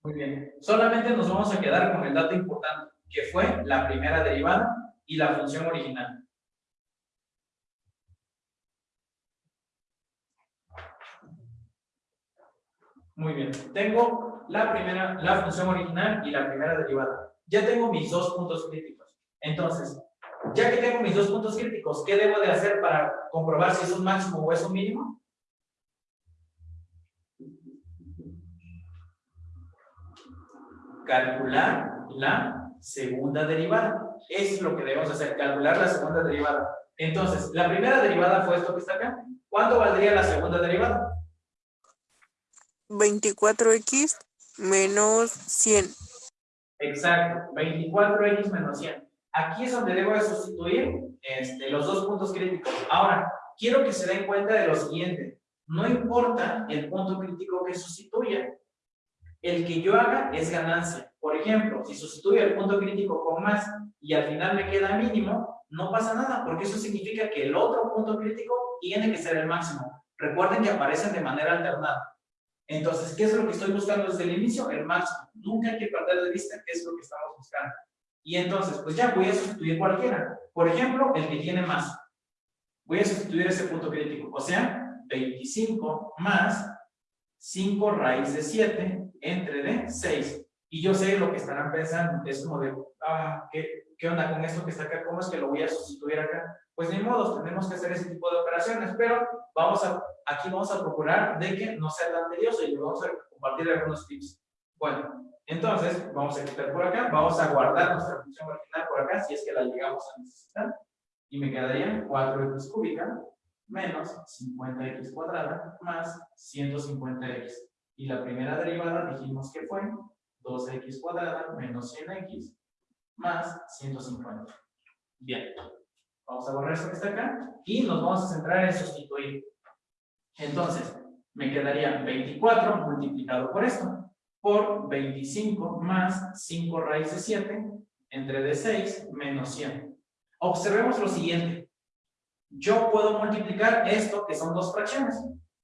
A: Muy bien. Solamente nos vamos a quedar con el dato importante, que fue la primera derivada y la función original. Muy bien. Tengo la primera, la función original y la primera derivada. Ya tengo mis dos puntos críticos. Entonces, ya que tengo mis dos puntos críticos, ¿qué debo de hacer para comprobar si es un máximo o es un mínimo? calcular la segunda derivada. Eso es lo que debemos hacer, calcular la segunda derivada. Entonces, la primera derivada fue esto que está acá. ¿Cuánto valdría la segunda derivada?
B: 24x menos 100.
A: Exacto, 24x menos 100. Aquí es donde debo de sustituir este, los dos puntos críticos. Ahora, quiero que se den cuenta de lo siguiente. No importa el punto crítico que sustituya. El que yo haga es ganancia. Por ejemplo, si sustituyo el punto crítico con más y al final me queda mínimo, no pasa nada, porque eso significa que el otro punto crítico tiene que ser el máximo. Recuerden que aparecen de manera alternada. Entonces, ¿qué es lo que estoy buscando desde el inicio? El máximo. Nunca hay que perder de vista qué es lo que estamos buscando. Y entonces, pues ya voy a sustituir cualquiera. Por ejemplo, el que tiene más. Voy a sustituir ese punto crítico. O sea, 25 más 5 raíz de 7 entre de 6. Y yo sé lo que estarán pensando. Es como de, ah, ¿qué, ¿qué onda con esto que está acá? ¿Cómo es que lo voy a sustituir acá? Pues ni modo, tenemos que hacer ese tipo de operaciones, pero vamos a, aquí vamos a procurar de que no sea tan tedioso y vamos a compartir algunos tips. Bueno, entonces, vamos a quitar por acá, vamos a guardar nuestra función original por acá, si es que la llegamos a necesitar, y me quedaría 4x cúbica menos 50x cuadrada más 150x. Y la primera derivada dijimos que fue 2x cuadrada menos 100x más 150. Bien. Vamos a borrar esto que está acá y nos vamos a centrar en sustituir. Entonces, me quedaría 24 multiplicado por esto, por 25 más 5 raíz de 7 entre de 6 menos 100. Observemos lo siguiente. Yo puedo multiplicar esto, que son dos fracciones.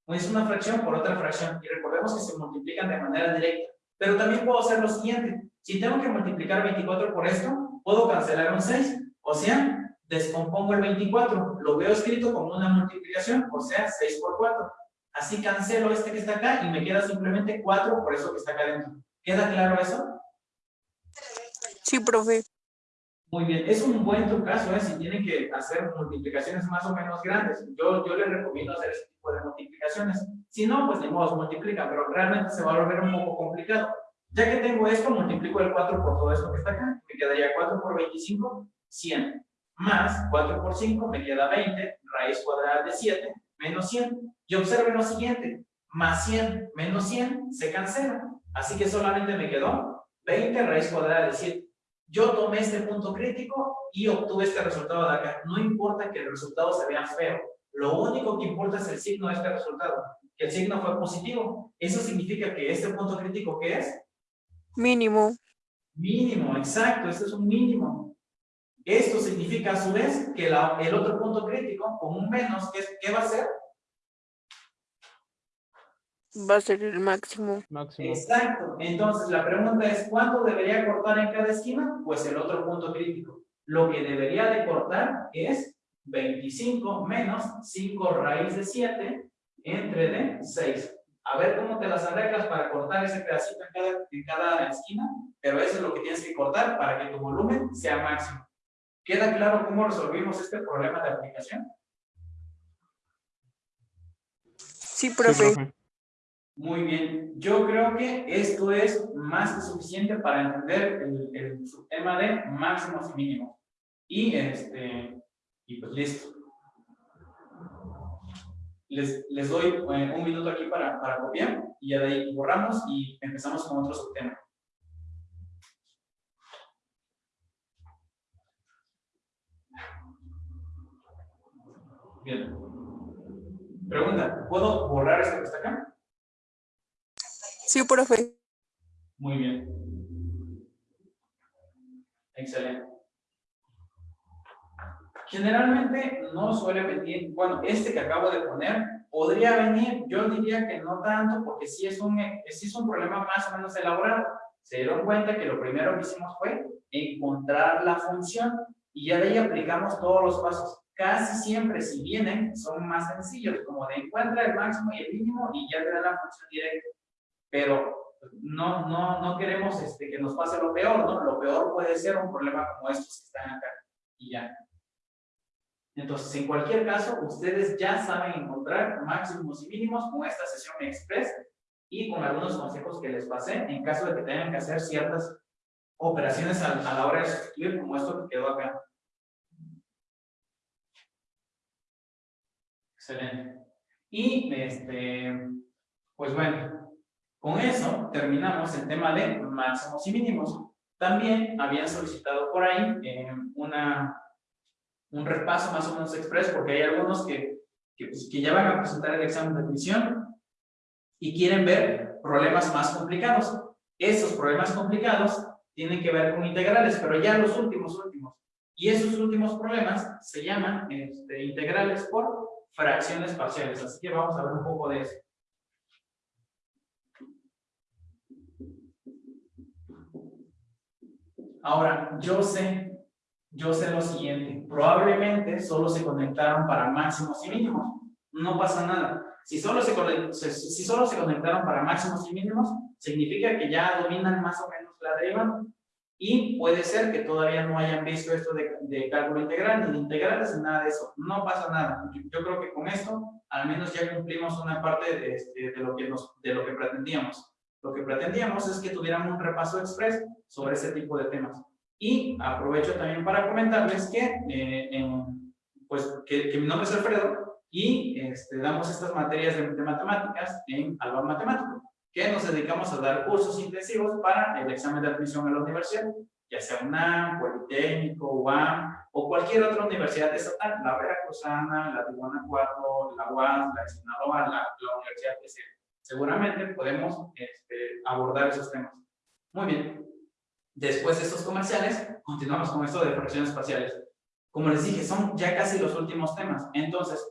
A: Es una fracción por otra fracción. Y recordemos que se multiplican de manera directa. Pero también puedo hacer lo siguiente. Si tengo que multiplicar 24 por esto, puedo cancelar un 6. O sea, descompongo el 24, lo veo escrito como una multiplicación, o sea, 6 por 4. Así cancelo este que está acá y me queda simplemente 4 por eso que está acá dentro. ¿Queda claro eso?
B: Sí, profe.
A: Muy bien, es un buen trucazo, ¿eh? Si tienen que hacer multiplicaciones más o menos grandes. Yo, yo les recomiendo hacer ese tipo de multiplicaciones. Si no, pues de modo multiplican, pero realmente se va a volver un poco complicado. Ya que tengo esto, multiplico el 4 por todo esto que está acá. Me quedaría 4 por 25, 100 más 4 por 5 me queda 20, raíz cuadrada de 7, menos 100. Y observen lo siguiente, más 100 menos 100 se cancela. Así que solamente me quedó 20 raíz cuadrada de 7. Yo tomé este punto crítico y obtuve este resultado de acá. No importa que el resultado se vea feo. Lo único que importa es el signo de este resultado. Que el signo fue positivo. Eso significa que este punto crítico, ¿qué es?
B: Mínimo.
A: Mínimo, exacto. Este es un mínimo. Esto significa a su vez que el otro punto crítico con un menos, ¿qué, ¿qué, va a ser?
B: Va a ser el máximo.
I: Máximo.
A: Exacto. Entonces la pregunta es, ¿cuánto debería cortar en cada esquina? Pues el otro punto crítico. Lo que debería de cortar es 25 menos 5 raíz de 7 entre de 6. A ver cómo te las arreglas para cortar ese pedacito en cada, en cada esquina, pero eso es lo que tienes que cortar para que tu volumen sea máximo. ¿Queda claro cómo resolvimos este problema de aplicación?
B: Sí, profe.
A: Muy bien. Yo creo que esto es más que suficiente para entender el, el tema de máximos y mínimos. Y, este, y pues listo. Les, les doy eh, un minuto aquí para, para copiar y ya de ahí borramos y empezamos con otro subtema. Bien. Pregunta, ¿puedo borrar esto que está acá?
B: Sí, profe.
A: Muy bien. Excelente. Generalmente no suele venir, bueno, este que acabo de poner podría venir, yo diría que no tanto, porque sí es un, sí es un problema más o menos elaborado. Se dieron cuenta que lo primero que hicimos fue encontrar la función y ya de ahí aplicamos todos los pasos. Casi siempre, si vienen, son más sencillos, como de encuentra el máximo y el mínimo y ya te da la función directa. Pero no, no, no queremos este, que nos pase lo peor, ¿no? Lo peor puede ser un problema como estos que están acá. Y ya. Entonces, en cualquier caso, ustedes ya saben encontrar máximos y mínimos con esta sesión express y con algunos consejos que les pasé en caso de que tengan que hacer ciertas operaciones a, a la hora de sustituir como esto que quedó acá. Excelente. Y, este, pues bueno, con eso terminamos el tema de máximos y mínimos. También habían solicitado por ahí eh, una, un repaso más o menos express, porque hay algunos que, que, pues, que ya van a presentar el examen de admisión y quieren ver problemas más complicados. Esos problemas complicados tienen que ver con integrales, pero ya los últimos, últimos. Y esos últimos problemas se llaman este, integrales por fracciones parciales. Así que vamos a ver un poco de eso. Ahora, yo sé, yo sé lo siguiente. Probablemente solo se conectaron para máximos y mínimos. No pasa nada. Si solo se, si solo se conectaron para máximos y mínimos, significa que ya dominan más o menos la derivada. Y puede ser que todavía no hayan visto esto de, de cálculo integral, ni integrales, ni nada de eso. No pasa nada. Yo, creo que con esto, al menos ya cumplimos una parte de, este, de, lo, que de lo que pretendíamos. Lo que pretendíamos es que tuvieran un repaso express sobre ese tipo de temas. Y aprovecho también para comentarles que, eh, pues, que, mi nombre es Alfredo y este, damos estas materias de, de matemáticas en Alba Matemático que nos dedicamos a dar cursos intensivos para el examen de admisión a la universidad, ya sea UNAM, Politécnico, UAM o cualquier otra universidad estatal, la Veracruzana, la de Guanajuato, la UAS, la de Sinaloa, la, la universidad que sea. Seguramente podemos este, abordar esos temas. Muy bien. Después de estos comerciales, continuamos con esto de fracciones parciales. Como les dije, son ya casi los últimos temas. Entonces,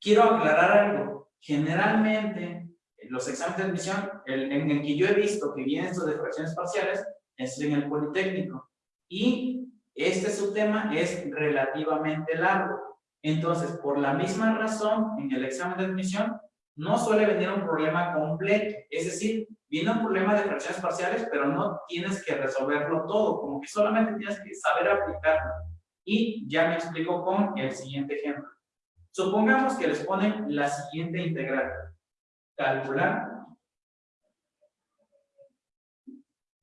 A: quiero aclarar algo. Generalmente, los exámenes de admisión, el, en el que yo he visto que vienen estos de fracciones parciales, es en el Politécnico. Y este su tema es relativamente largo. Entonces, por la misma razón, en el examen de admisión, no suele venir un problema completo. Es decir, viene un problema de fracciones parciales, pero no tienes que resolverlo todo, como que solamente tienes que saber aplicarlo. Y ya me explico con el siguiente ejemplo. Supongamos que les ponen la siguiente integral calcular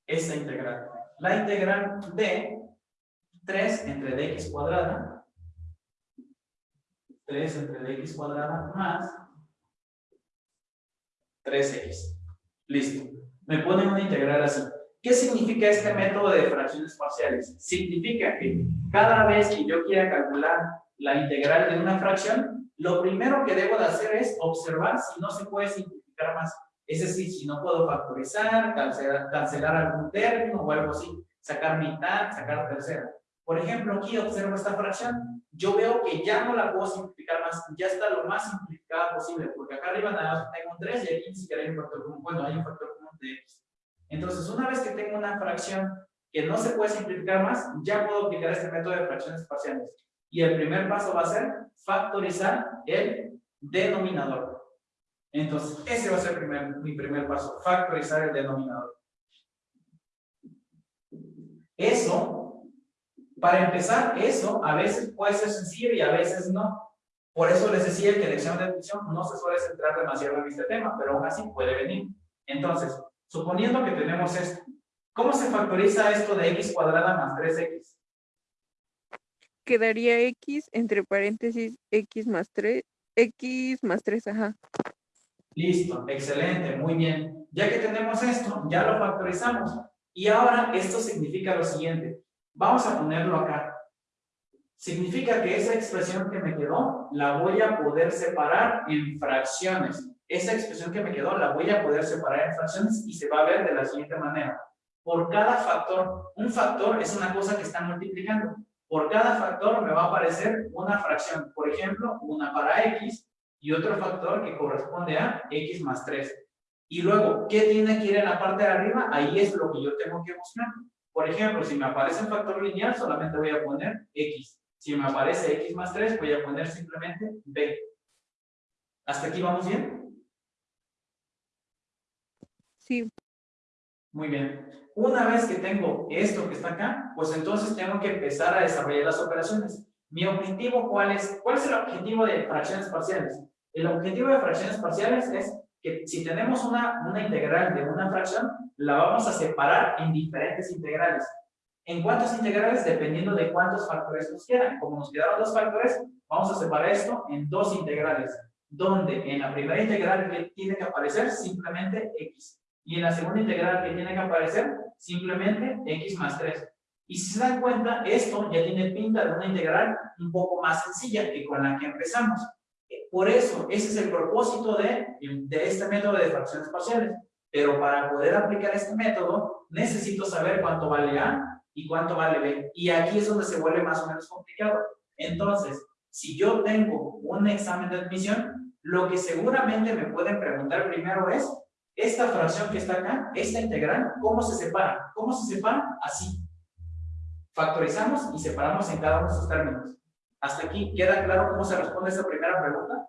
A: esta integral. La integral de 3 entre dx cuadrada, 3 entre dx cuadrada más 3x. Listo. Me ponen una integral así. ¿Qué significa este método de fracciones parciales? Significa que cada vez que yo quiera calcular la integral de una fracción, lo primero que debo de hacer es observar si no se puede simplificar más. Es decir, si no puedo factorizar, cancelar, cancelar algún término o algo así, sacar mitad, sacar tercera. Por ejemplo, aquí observo esta fracción. Yo veo que ya no la puedo simplificar más, ya está lo más simplificada posible, porque acá arriba nada más tengo un 3 y aquí ni siquiera hay un factor común. Bueno, hay un factor común de x. Entonces, una vez que tengo una fracción que no se puede simplificar más, ya puedo aplicar este método de fracciones parciales. Y el primer paso va a ser factorizar el denominador. Entonces, ese va a ser primer, mi primer paso, factorizar el denominador. Eso, para empezar, eso a veces puede ser sencillo y a veces no. Por eso les decía que el examen de admisión no se suele centrar demasiado en este tema, pero aún así puede venir. Entonces, suponiendo que tenemos esto, ¿cómo se factoriza esto de x cuadrada más 3x?
B: Quedaría x entre paréntesis x más 3, x más 3, ajá.
A: Listo, excelente, muy bien. Ya que tenemos esto, ya lo factorizamos. Y ahora esto significa lo siguiente. Vamos a ponerlo acá. Significa que esa expresión que me quedó, la voy a poder separar en fracciones. Esa expresión que me quedó, la voy a poder separar en fracciones y se va a ver de la siguiente manera. Por cada factor, un factor es una cosa que está multiplicando. Por cada factor me va a aparecer una fracción. Por ejemplo, una para x y otro factor que corresponde a x más 3. Y luego, ¿qué tiene que ir en la parte de arriba? Ahí es lo que yo tengo que buscar. Por ejemplo, si me aparece un factor lineal, solamente voy a poner x. Si me aparece x más 3, voy a poner simplemente b. ¿Hasta aquí vamos bien?
B: Sí.
A: Muy bien. Una vez que tengo esto que está acá, pues entonces tengo que empezar a desarrollar las operaciones. Mi objetivo, ¿cuál es? ¿Cuál es el objetivo de fracciones parciales? El objetivo de fracciones parciales es que si tenemos una, una integral de una fracción, la vamos a separar en diferentes integrales. ¿En cuántos integrales? Dependiendo de cuántos factores nos quedan. Como nos quedaron dos factores, vamos a separar esto en dos integrales, donde en la primera integral tiene que aparecer simplemente x. Y en la segunda integral que tiene que aparecer simplemente x más 3. Y si se dan cuenta, esto ya tiene pinta de una integral un poco más sencilla que con la que empezamos. Por eso, ese es el propósito de, de este método de fracciones parciales. Pero para poder aplicar este método, necesito saber cuánto vale A y cuánto vale B. Y aquí es donde se vuelve más o menos complicado. Entonces, si yo tengo un examen de admisión, lo que seguramente me pueden preguntar primero es, esta fracción que está acá, esta integral, ¿cómo se separa? ¿Cómo se separa? Así. Factorizamos y separamos en cada uno de sus términos. ¿Hasta aquí queda claro cómo se responde esta primera pregunta?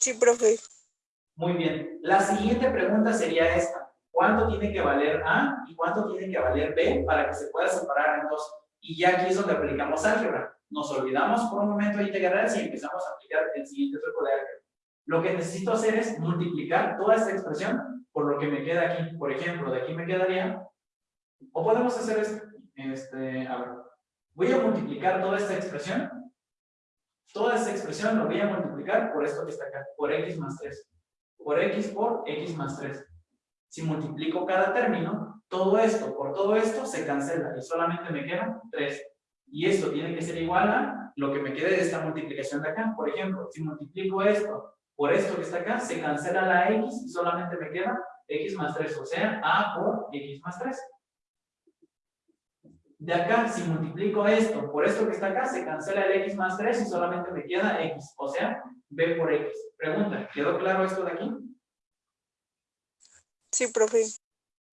B: Sí, profe.
A: Muy bien. La siguiente pregunta sería esta. ¿Cuánto tiene que valer A y cuánto tiene que valer B para que se pueda separar en dos? Y ya aquí es donde aplicamos álgebra. Nos olvidamos por un momento de integrales y empezamos a aplicar el siguiente truco de álgebra. Lo que necesito hacer es multiplicar toda esta expresión por lo que me queda aquí. Por ejemplo, de aquí me quedaría... O podemos hacer esto. Este, a ver. Voy a multiplicar toda esta expresión. Toda esta expresión lo voy a multiplicar por esto que está acá. Por x más 3. Por x por x más 3. Si multiplico cada término, todo esto por todo esto se cancela y solamente me queda 3. Y esto tiene que ser igual a lo que me quede de esta multiplicación de acá. Por ejemplo, si multiplico esto por esto que está acá, se cancela la x y solamente me queda x más 3, o sea, a por x más 3. De acá, si multiplico esto por esto que está acá, se cancela el x más 3 y solamente me queda x, o sea, b por x. Pregunta, ¿quedó claro esto de aquí?
B: Sí, profe.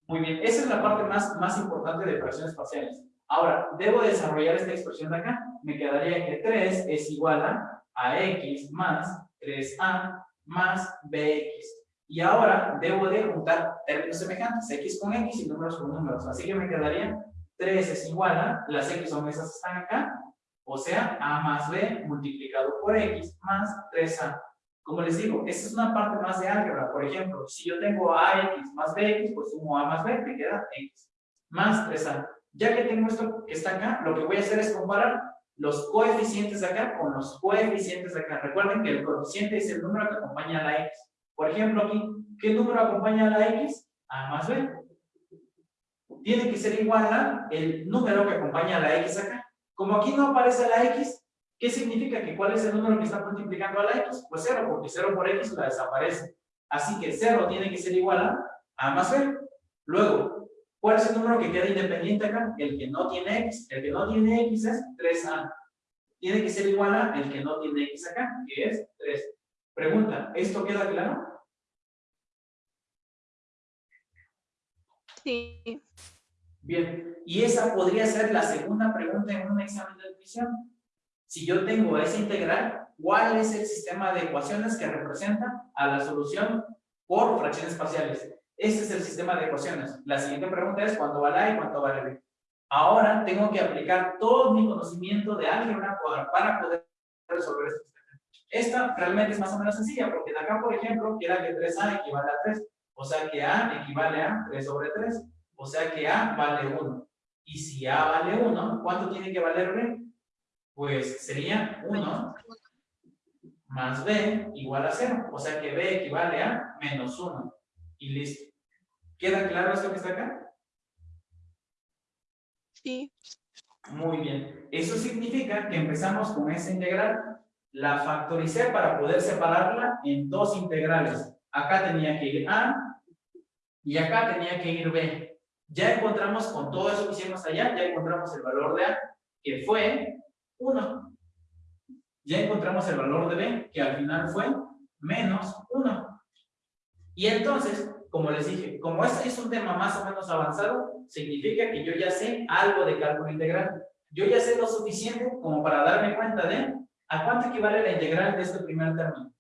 A: Muy bien, esa es la parte más, más importante de fracciones parciales. Ahora, debo desarrollar esta expresión de acá. Me quedaría que 3 es igual a, a x más 3a más bx. Y ahora debo de juntar términos semejantes, x con x y números con números. Así que me quedaría 3 es igual a, las x son esas que están acá, o sea, a más b multiplicado por x más 3a. Como les digo, esta es una parte más de álgebra. Por ejemplo, si yo tengo ax más bx, pues sumo a más b, me queda x más 3a. Ya que tengo esto que está acá, lo que voy a hacer es comparar los coeficientes de acá con los coeficientes de acá. Recuerden que el coeficiente es el número que acompaña a la x. Por ejemplo, aquí, ¿qué número acompaña a la x? A más b. Tiene que ser igual a el número que acompaña a la x acá. Como aquí no aparece la x, ¿qué significa? que ¿Cuál es el número que está multiplicando a la x? Pues 0, porque 0 por x la desaparece. Así que 0 tiene que ser igual a a más b. Luego, ¿Cuál es el número que queda independiente acá? El que no tiene x. El que no tiene x es 3a. Tiene que ser igual a el que no tiene x acá, que es 3. Pregunta, ¿esto queda claro?
E: Sí.
A: Bien, y esa podría ser la segunda pregunta en un examen de admisión. Si yo tengo esa integral, ¿cuál es el sistema de ecuaciones que representa a la solución por fracciones parciales? Este es el sistema de ecuaciones. La siguiente pregunta es cuánto vale A y cuánto vale B. Ahora tengo que aplicar todo mi conocimiento de álgebra para poder resolver esto. Esta realmente es más o menos sencilla, porque de acá, por ejemplo, queda que 3A equivale a 3. O sea que A equivale a 3 sobre 3. O sea que A vale 1. Y si A vale 1, ¿cuánto tiene que valer B? Pues sería 1 más B igual a 0. O sea que B equivale a menos 1 y listo. ¿Queda claro esto que está acá?
B: Sí.
A: Muy bien. Eso significa que empezamos con esa integral. La factoricé para poder separarla en dos integrales. Acá tenía que ir A y acá tenía que ir B. Ya encontramos con todo eso que hicimos allá, ya encontramos el valor de A. que fue 1. Ya encontramos el valor de b, que al final fue menos 1. Y entonces, como les dije, como este es un tema más o menos avanzado, significa que yo ya sé algo de cálculo integral. Yo ya sé lo suficiente como para darme cuenta de a cuánto equivale la integral de este primer término.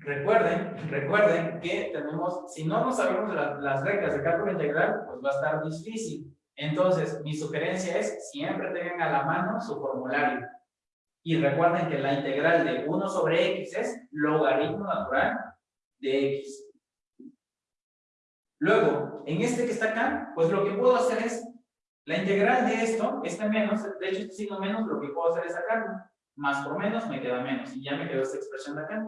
A: Recuerden, recuerden que tenemos, si no nos sabemos la- las reglas de cálculo integral, pues va a estar difícil. Entonces, mi sugerencia es siempre tengan a la mano su formulario. Y recuerden que la integral de 1 sobre x es logaritmo natural de x. Luego, en este que está acá, pues lo que puedo hacer es, la integral de esto, este menos, de hecho este signo menos, lo que puedo hacer es sacarlo. Más por menos me queda menos, y ya me quedó esta expresión de acá.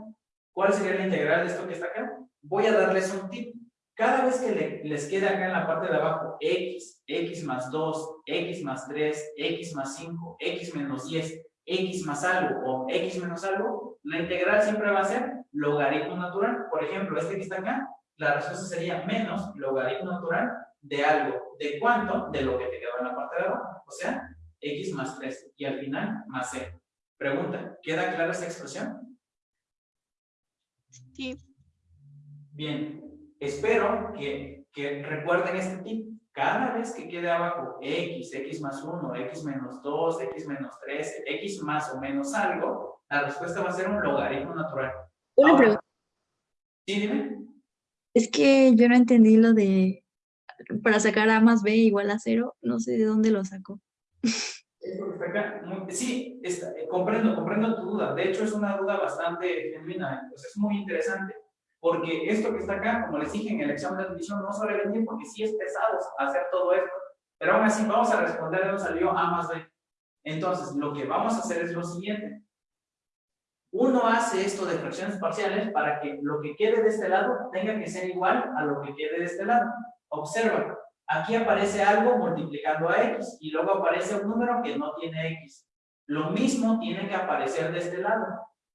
A: ¿Cuál sería la integral de esto que está acá? Voy a darles un tip. Cada vez que le- les quede acá en la parte de abajo x, x más 2, x más 3, x más 5, x menos 10, x más algo o x menos algo, la integral siempre va a ser logaritmo natural. Por ejemplo, este que está acá, la respuesta sería menos logaritmo natural de algo. ¿De cuánto? De lo que te quedó en la parte de abajo. O sea, x más 3 y al final más c. Pregunta, ¿queda clara esta expresión?
B: Sí.
A: Bien, espero que, que recuerden este tip. Cada vez que quede abajo x, x más 1, x menos 2, x menos 3, x más o menos algo, la respuesta va a ser un logaritmo natural.
J: Una
A: Ahora-
J: pregunta.
A: Sí, dime.
J: Es que yo no entendí lo de para sacar a más b igual a cero. No sé de dónde lo sacó.
A: Sí, está- eh, comprendo, comprendo tu duda. De hecho, es una duda bastante genuina. Pues es muy interesante. Porque esto que está acá, como les dije en el examen de admisión, no suele venir porque sí es pesado hacer todo esto. Pero aún así, vamos a responder de dónde salió A más B. Entonces, lo que vamos a hacer es lo siguiente. Uno hace esto de fracciones parciales para que lo que quede de este lado tenga que ser igual a lo que quede de este lado. Observa, aquí aparece algo multiplicando a x y luego aparece un número que no tiene x. Lo mismo tiene que aparecer de este lado.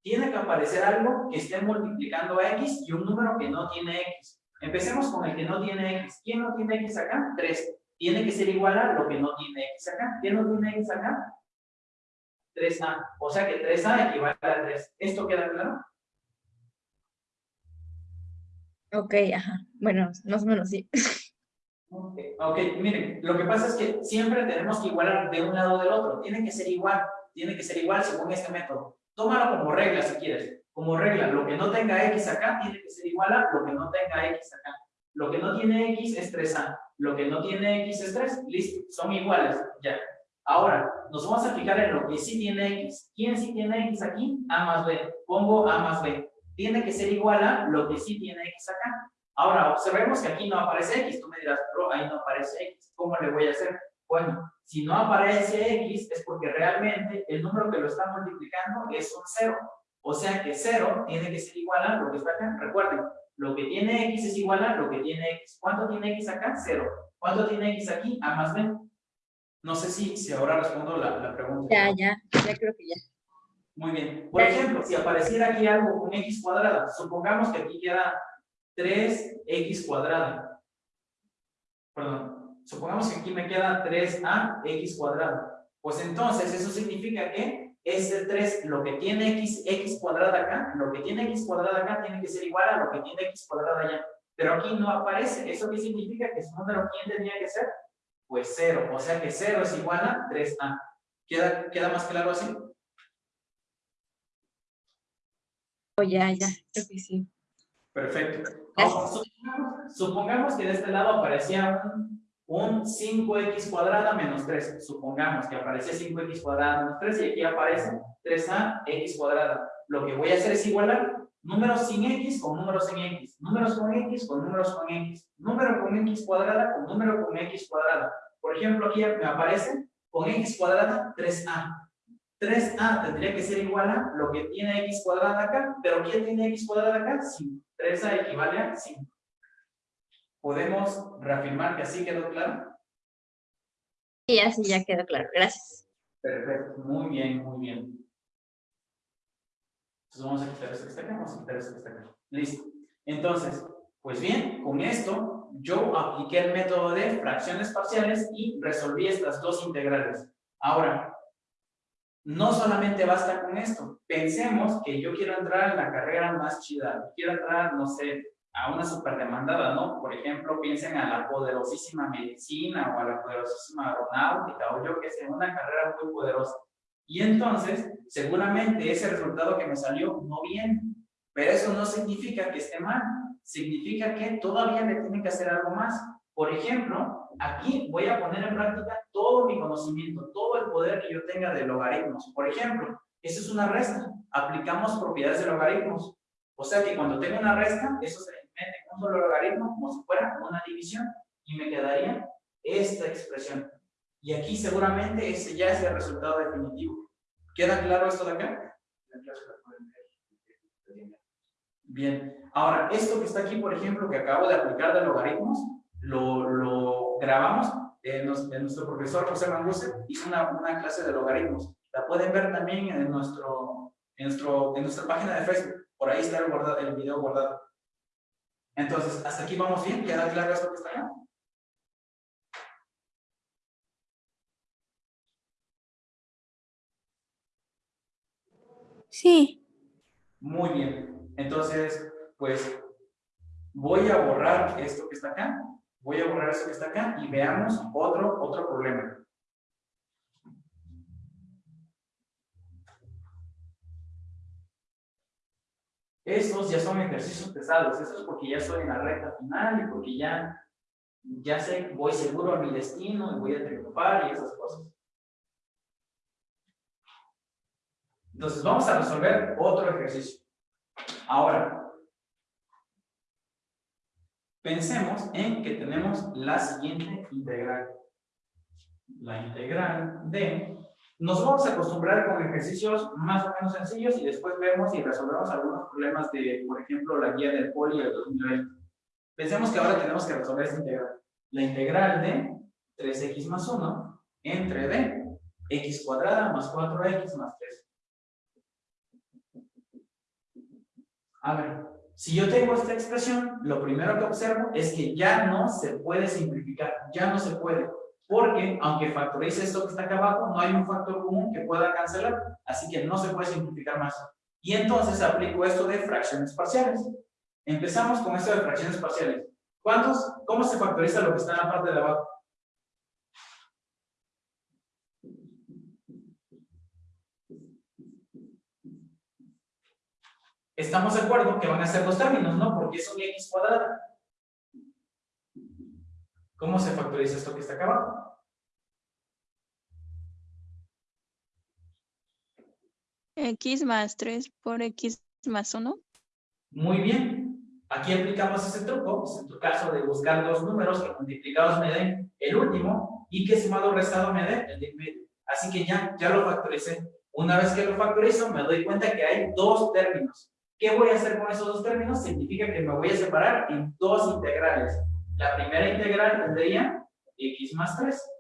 A: Tiene que aparecer algo que esté multiplicando a x y un número que no tiene x. Empecemos con el que no tiene x. ¿Quién no tiene x acá? 3. Tiene que ser igual a lo que no tiene x acá. ¿Quién no tiene x acá? 3a. O sea que 3a equivale a 3. ¿Esto queda claro?
J: Ok, ajá. Bueno, más o menos sí.
A: Ok, ok, miren, lo que pasa es que siempre tenemos que igualar de un lado o del otro. Tiene que ser igual, tiene que ser igual según este método. Tómalo como regla si quieres. Como regla, lo que no tenga x acá tiene que ser igual a lo que no tenga x acá. Lo que no tiene x es 3a. Lo que no tiene x es 3. Listo, son iguales. Ya. Ahora, nos vamos a fijar en lo que sí tiene x. ¿Quién sí tiene x aquí? a más b. Pongo a más b. Tiene que ser igual a lo que sí tiene x acá. Ahora, observemos que aquí no aparece X. Tú me dirás, pero ahí no aparece X. ¿Cómo le voy a hacer? Bueno, si no aparece X es porque realmente el número que lo está multiplicando es un 0. O sea que 0 tiene que ser igual a lo que está acá. Recuerden, lo que tiene X es igual a lo que tiene X. ¿Cuánto tiene X acá? 0. ¿Cuánto tiene X aquí? A más B. No sé si, si ahora respondo la, la pregunta.
J: Ya, ya, ya creo que ya.
A: Muy bien. Por ejemplo, si apareciera aquí algo con x cuadrada, supongamos que aquí queda 3x cuadrada. Perdón, supongamos que aquí me queda 3a x cuadrada. Pues entonces eso significa que este 3, lo que tiene x, x cuadrada acá, lo que tiene x cuadrada acá tiene que ser igual a lo que tiene x cuadrada allá. Pero aquí no aparece. ¿Eso qué significa? Que su número, ¿quién tenía que ser? Pues 0. O sea que 0 es igual a 3a. ¿Queda, ¿Queda más claro así?
J: Oh, ya, ya, creo que sí.
A: Perfecto. Supongamos, supongamos que de este lado aparecía un, un 5x cuadrada menos 3. Supongamos que aparecía 5x cuadrada menos 3 y aquí aparece 3a x cuadrada. Lo que voy a hacer es igualar números sin x con números sin x. Números con x con números con x. Número con x cuadrada con número con x cuadrada. Por ejemplo, aquí me aparece con x cuadrada 3a. 3a tendría que ser igual a lo que tiene x cuadrada acá, pero ¿quién tiene x cuadrada acá? 5. 3a equivale a 5. ¿Podemos reafirmar que así quedó claro?
J: Sí, así ya quedó claro. Gracias.
A: Perfecto, muy bien, muy bien. Entonces vamos a quitar esto que está acá, vamos a quitar esto que está acá. Listo. Entonces, Pues bien, con esto yo apliqué el método de fracciones parciales y resolví estas dos integrales. Ahora, no solamente basta con esto. Pensemos que yo quiero entrar en la carrera más chida. Quiero entrar, no sé, a una super demandada, ¿no? Por ejemplo, piensen a la poderosísima medicina o a la poderosísima aeronáutica o yo que sé, una carrera muy poderosa. Y entonces, seguramente ese resultado que me salió no viene. Pero eso no significa que esté mal. Significa que todavía le tienen que hacer algo más. Por ejemplo, aquí voy a poner en práctica todo mi conocimiento, todo el poder que yo tenga de logaritmos. Por ejemplo, eso es una resta. Aplicamos propiedades de logaritmos. O sea que cuando tengo una resta, eso se en un solo logaritmo como si fuera una división y me quedaría esta expresión. Y aquí seguramente ese ya es el resultado definitivo. ¿Queda claro esto de acá? Bien. Ahora, esto que está aquí, por ejemplo, que acabo de aplicar de logaritmos, lo, lo grabamos. Eh, nos, eh, nuestro profesor José Manguse hizo una, una, clase de logaritmos. La pueden ver también en, nuestro, en, nuestro, en nuestra página de Facebook. Por ahí está el, guardado, el video guardado. Entonces, hasta aquí vamos bien. ¿Queda claro esto que está acá?
G: Sí.
A: Muy bien. Entonces, pues voy a borrar esto que está acá. Voy a borrar esto que está acá y veamos otro, otro problema. Estos ya son ejercicios pesados. Esto es porque ya estoy en la recta final y porque ya, ya sé, voy seguro a mi destino y voy a triunfar y esas cosas. Entonces, vamos a resolver otro ejercicio. Ahora, pensemos en que tenemos la siguiente integral. La integral de... Nos vamos a acostumbrar con ejercicios más o menos sencillos y después vemos y resolvemos algunos problemas de, por ejemplo, la guía del poli del 2020. Pensemos que ahora tenemos que resolver esta integral. La integral de 3x más 1 entre d, x cuadrada más 4x más 3. A ver, si yo tengo esta expresión, lo primero que observo es que ya no se puede simplificar, ya no se puede, porque aunque factorice esto que está acá abajo, no hay un factor común que pueda cancelar, así que no se puede simplificar más. Y entonces aplico esto de fracciones parciales. Empezamos con esto de fracciones parciales. ¿Cuántos? ¿Cómo se factoriza lo que está en la parte de abajo? Estamos de acuerdo que van a ser dos términos, ¿no? Porque es un x cuadrada. ¿Cómo se factoriza esto que está acá abajo?
E: X más 3 por X más 1.
A: Muy bien. Aquí aplicamos ese truco, pues en tu caso de buscar dos números que multiplicados me den el último y que sumado restado me den el de medio. Así que ya, ya lo factoricé. Una vez que lo factorizo, me doy cuenta que hay dos términos. ¿Qué voy a hacer con esos dos términos? Significa que me voy a separar en dos integrales. La primera integral tendría x más 3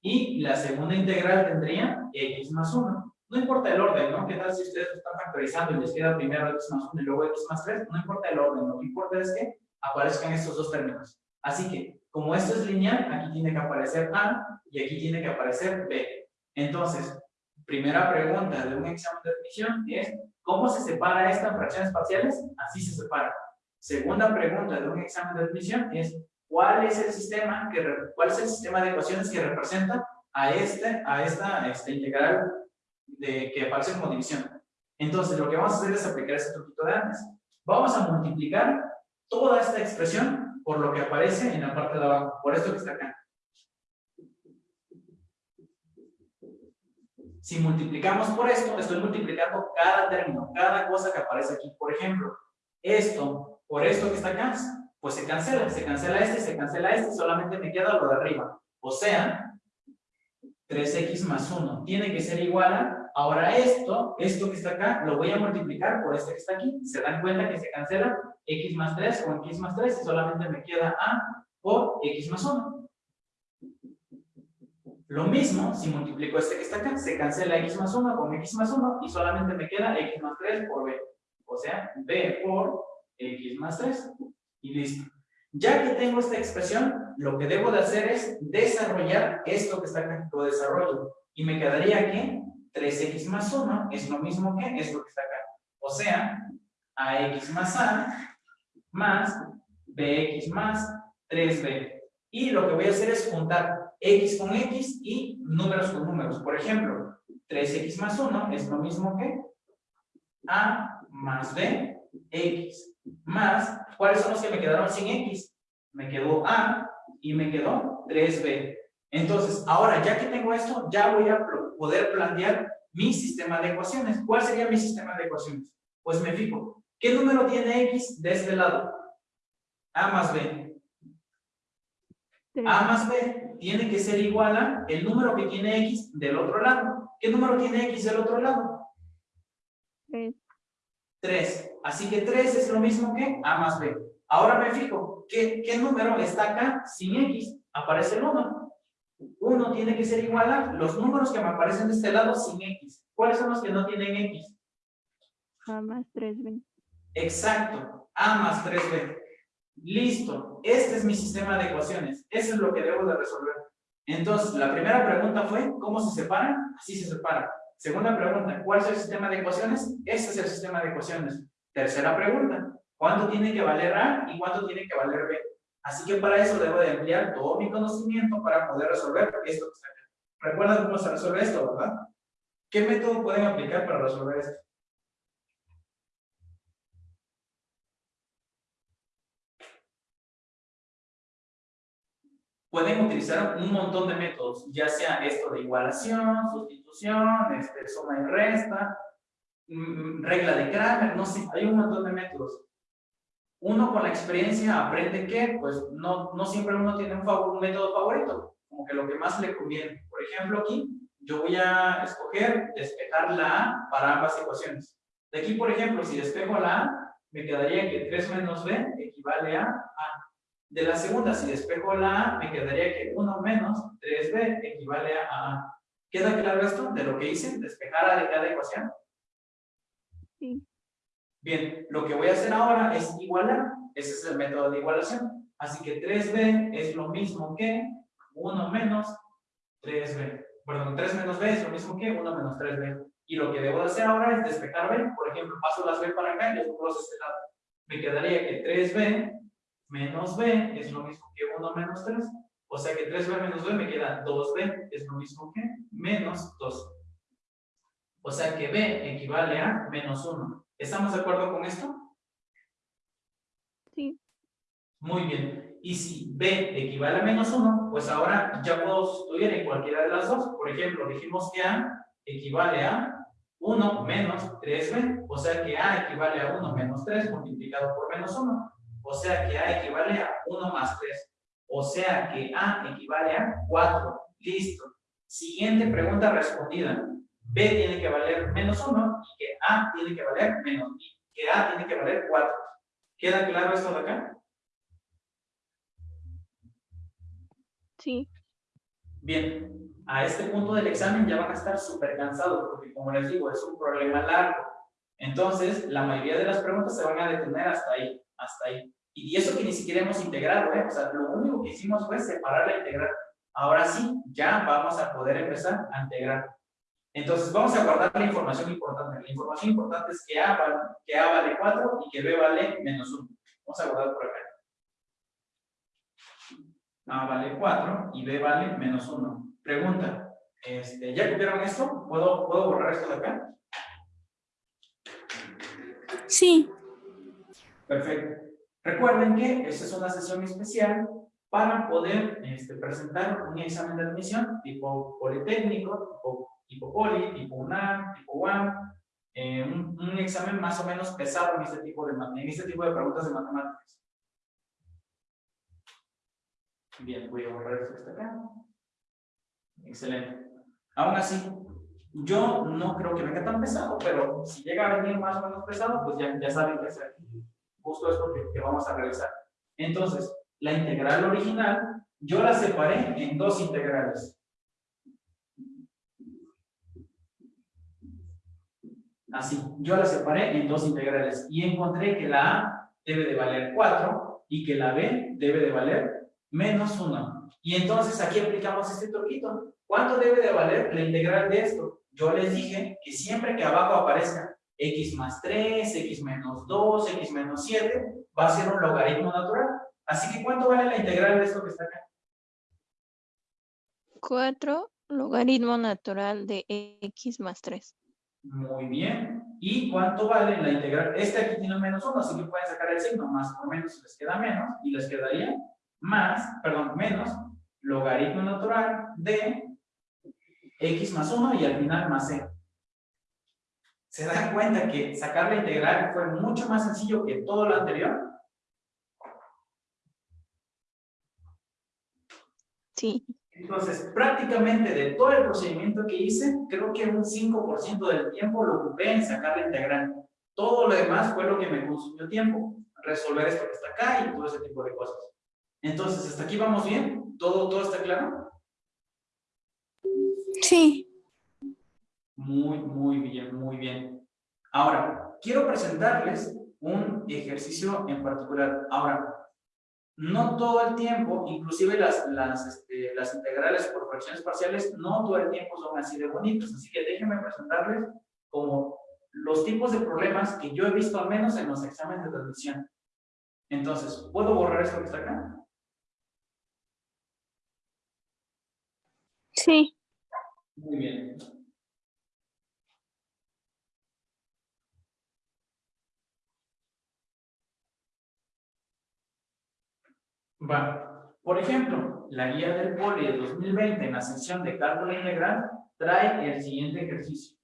A: y la segunda integral tendría x más 1. No importa el orden, ¿no? ¿Qué tal si ustedes están factorizando y les queda primero x más 1 y luego x más 3? No importa el orden, lo que importa es que aparezcan estos dos términos. Así que, como esto es lineal, aquí tiene que aparecer A y aquí tiene que aparecer B. Entonces, primera pregunta de un examen de admisión es ¿Cómo se separa esta en fracciones parciales? Así se separa. Segunda pregunta de un examen de admisión es ¿cuál es el sistema que cuál es el sistema de ecuaciones que representa a este a esta este integral de que aparece como división? Entonces, lo que vamos a hacer es aplicar ese truquito de antes. Vamos a multiplicar toda esta expresión por lo que aparece en la parte de abajo, por esto que está acá. Si multiplicamos por esto, estoy multiplicando cada término, cada cosa que aparece aquí. Por ejemplo, esto por esto que está acá, pues se cancela. Se cancela este, se cancela este, solamente me queda lo de arriba. O sea, 3x más 1 tiene que ser igual a, ahora esto, esto que está acá, lo voy a multiplicar por este que está aquí. Se dan cuenta que se cancela x más 3 con x más 3 y solamente me queda a por x más 1. Lo mismo, si multiplico este que está acá, se cancela x más 1 con x más 1 y solamente me queda x más 3 por b. O sea, b por x más 3. Y listo. Ya que tengo esta expresión, lo que debo de hacer es desarrollar esto que está acá, lo desarrollo. Y me quedaría que 3x más 1 es lo mismo que esto que está acá. O sea, ax más a más bx más 3b. Y lo que voy a hacer es juntar x con x y números con números. Por ejemplo, 3x más 1 es lo mismo que a más b, x, más, ¿cuáles son los que me quedaron sin x? Me quedó a y me quedó 3b. Entonces, ahora ya que tengo esto, ya voy a poder plantear mi sistema de ecuaciones. ¿Cuál sería mi sistema de ecuaciones? Pues me fijo, ¿qué número tiene x de este lado? a más b. a más b tiene que ser igual a el número que tiene x del otro lado. ¿Qué número tiene x del otro lado?
E: 3.
A: 3. Así que 3 es lo mismo que a más b. Ahora me fijo, ¿qué, qué número está acá sin x? Aparece el 1. 1 tiene que ser igual a los números que me aparecen de este lado sin x. ¿Cuáles son los que no tienen x?
E: A más 3b.
A: Exacto, a más 3b. Listo, este es mi sistema de ecuaciones. Eso es lo que debo de resolver. Entonces, la primera pregunta fue, ¿cómo se separan? Así se separa. Segunda pregunta, ¿cuál es el sistema de ecuaciones? Este es el sistema de ecuaciones. Tercera pregunta, ¿cuánto tiene que valer A y cuánto tiene que valer B? Así que para eso debo de emplear todo mi conocimiento para poder resolver esto que está acá. ¿Recuerdan cómo se resuelve esto, verdad? ¿Qué método pueden aplicar para resolver esto? pueden utilizar un montón de métodos, ya sea esto de igualación, sustitución, este, suma y resta, regla de Kramer, no sé, hay un montón de métodos. Uno con la experiencia aprende que, pues, no, no siempre uno tiene un, favor, un método favorito, como que lo que más le conviene. Por ejemplo, aquí, yo voy a escoger despejar la A para ambas ecuaciones. De aquí, por ejemplo, si despejo la A, me quedaría que 3 menos B equivale a A. De la segunda, si despejo la A, me quedaría que 1 menos 3B equivale a A. ¿Queda claro esto de lo que hice? ¿Despejar A de cada ecuación?
E: Sí.
A: Bien, lo que voy a hacer ahora es igualar. Ese es el método de igualación. Así que 3B es lo mismo que 1 menos 3B. Perdón, 3 menos B es lo mismo que 1 menos 3B. Y lo que debo de hacer ahora es despejar B. Por ejemplo, paso las B para acá y los cruzo este lado. Me quedaría que 3B menos b es lo mismo que 1 menos 3. O sea que 3b menos b me queda 2b, es lo mismo que menos 2. O sea que b equivale a menos 1. ¿Estamos de acuerdo con esto?
E: Sí.
A: Muy bien. Y si b equivale a menos 1, pues ahora ya puedo sustituir en cualquiera de las dos. Por ejemplo, dijimos que a equivale a 1 menos 3b. O sea que a equivale a 1 menos 3 multiplicado por menos 1. O sea que A equivale a 1 más 3. O sea que A equivale a 4. Listo. Siguiente pregunta respondida. B tiene que valer menos 1 y que A tiene que valer menos y que A tiene que valer 4. ¿Queda claro esto de acá?
E: Sí.
A: Bien, a este punto del examen ya van a estar súper cansados porque como les digo, es un problema largo. Entonces, la mayoría de las preguntas se van a detener hasta ahí hasta ahí. Y eso que ni siquiera hemos integrado, ¿eh? O sea, lo único que hicimos fue separar la integral. Ahora sí, ya vamos a poder empezar a integrar. Entonces, vamos a guardar la información importante. La información importante es que A vale, que A vale 4 y que B vale menos 1. Vamos a guardar por acá. A vale 4 y B vale menos 1. Pregunta, este, ¿ya copiaron esto? ¿Puedo, ¿Puedo borrar esto de acá?
B: Sí.
A: Perfecto. Recuerden que esta es una sesión especial para poder este, presentar un examen de admisión tipo Politécnico, tipo, tipo Poli, tipo UNAM, tipo UAM, eh, un, un, examen más o menos pesado en este tipo de, en este tipo de preguntas de matemáticas. Bien, voy a borrar esto que está acá. Excelente. Aún así, yo no creo que venga tan pesado, pero si llega a venir más o menos pesado, pues ya, ya saben qué hacer justo esto que, que vamos a realizar. Entonces, la integral original, yo la separé en dos integrales. Así, yo la separé en dos integrales y encontré que la A debe de valer 4 y que la b debe de valer menos 1. Y entonces aquí aplicamos este truquito. ¿Cuánto debe de valer la integral de esto? Yo les dije que siempre que abajo aparezca x más 3, x menos 2, x menos 7, va a ser un logaritmo natural. Así que ¿cuánto vale la integral de esto que está acá?
E: 4 logaritmo natural de x más 3.
A: Muy bien. ¿Y cuánto vale la integral? Este aquí tiene un menos 1, así que pueden sacar el signo. Más por menos les queda menos. Y les quedaría más, perdón, menos logaritmo natural de x más 1 y al final más c. ¿Se dan cuenta que sacar la integral fue mucho más sencillo que todo lo anterior?
E: Sí.
A: Entonces, prácticamente de todo el procedimiento que hice, creo que un 5% del tiempo lo ocupé en sacar la integral. Todo lo demás fue lo que me consumió tiempo. Resolver esto que está acá y todo ese tipo de cosas. Entonces, ¿hasta aquí vamos bien? ¿Todo, todo está claro?
G: Sí.
A: Muy, muy bien, muy bien. Ahora, quiero presentarles un ejercicio en particular. Ahora, no todo el tiempo, inclusive las, las, este, las integrales por fracciones parciales, no todo el tiempo son así de bonitos. Así que déjenme presentarles como los tipos de problemas que yo he visto al menos en los exámenes de transmisión. Entonces, ¿puedo borrar esto que está acá?
G: Sí.
A: Muy bien. Va. Por ejemplo, la guía del POLI de 2020 en la sección de cálculo integral trae el siguiente ejercicio.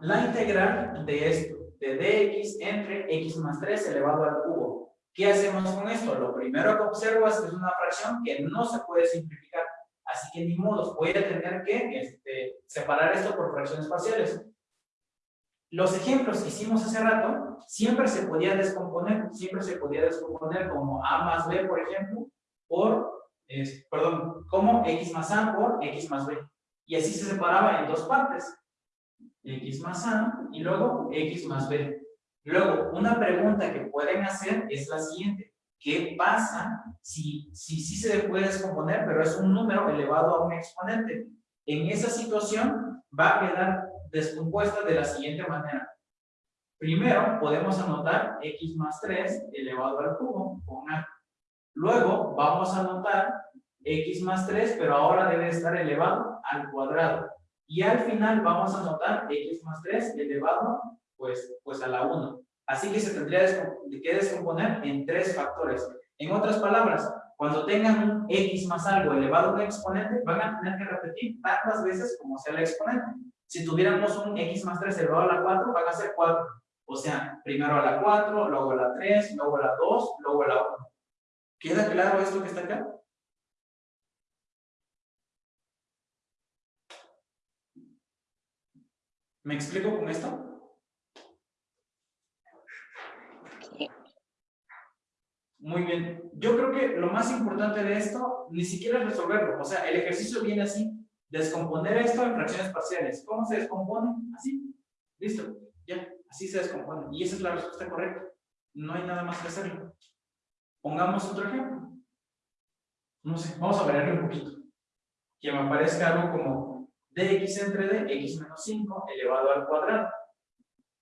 A: La integral de esto, de dx entre x más 3 elevado al cubo. ¿Qué hacemos con esto? Lo primero que observo es que es una fracción que no se puede simplificar. Así que ni modo, voy a tener que este, separar esto por fracciones parciales. Los ejemplos que hicimos hace rato, siempre se podía descomponer, siempre se podía descomponer como A más B, por ejemplo, por, perdón, como X más A por X más B. Y así se separaba en dos partes. X más A y luego X más B. Luego, una pregunta que pueden hacer es la siguiente. ¿Qué pasa si sí si, si se puede descomponer, pero es un número elevado a un exponente? En esa situación va a quedar descompuesta de la siguiente manera. Primero, podemos anotar x más 3 elevado al cubo con A. Luego, vamos a anotar x más 3, pero ahora debe estar elevado al cuadrado. Y al final vamos a anotar x más 3 elevado pues, pues a la 1. Así que se tendría que descomponer en tres factores. En otras palabras, cuando tengan un x más algo elevado a un exponente, van a tener que repetir tantas veces como sea el exponente. Si tuviéramos un x más 3 elevado a la 4, van a ser 4. O sea, primero a la 4, luego a la 3, luego a la 2, luego a la 1. ¿Queda claro esto que está acá? ¿Me explico con esto? Muy bien. Yo creo que lo más importante de esto ni siquiera es resolverlo. O sea, el ejercicio viene así. Descomponer esto en fracciones parciales. ¿Cómo se descompone? Así. Listo. Ya. Así se descompone. Y esa es la respuesta correcta. No hay nada más que hacerlo. Pongamos otro ejemplo. No sé. Vamos a variarle un poquito. Que me aparezca algo como dx entre d, x menos 5 elevado al cuadrado.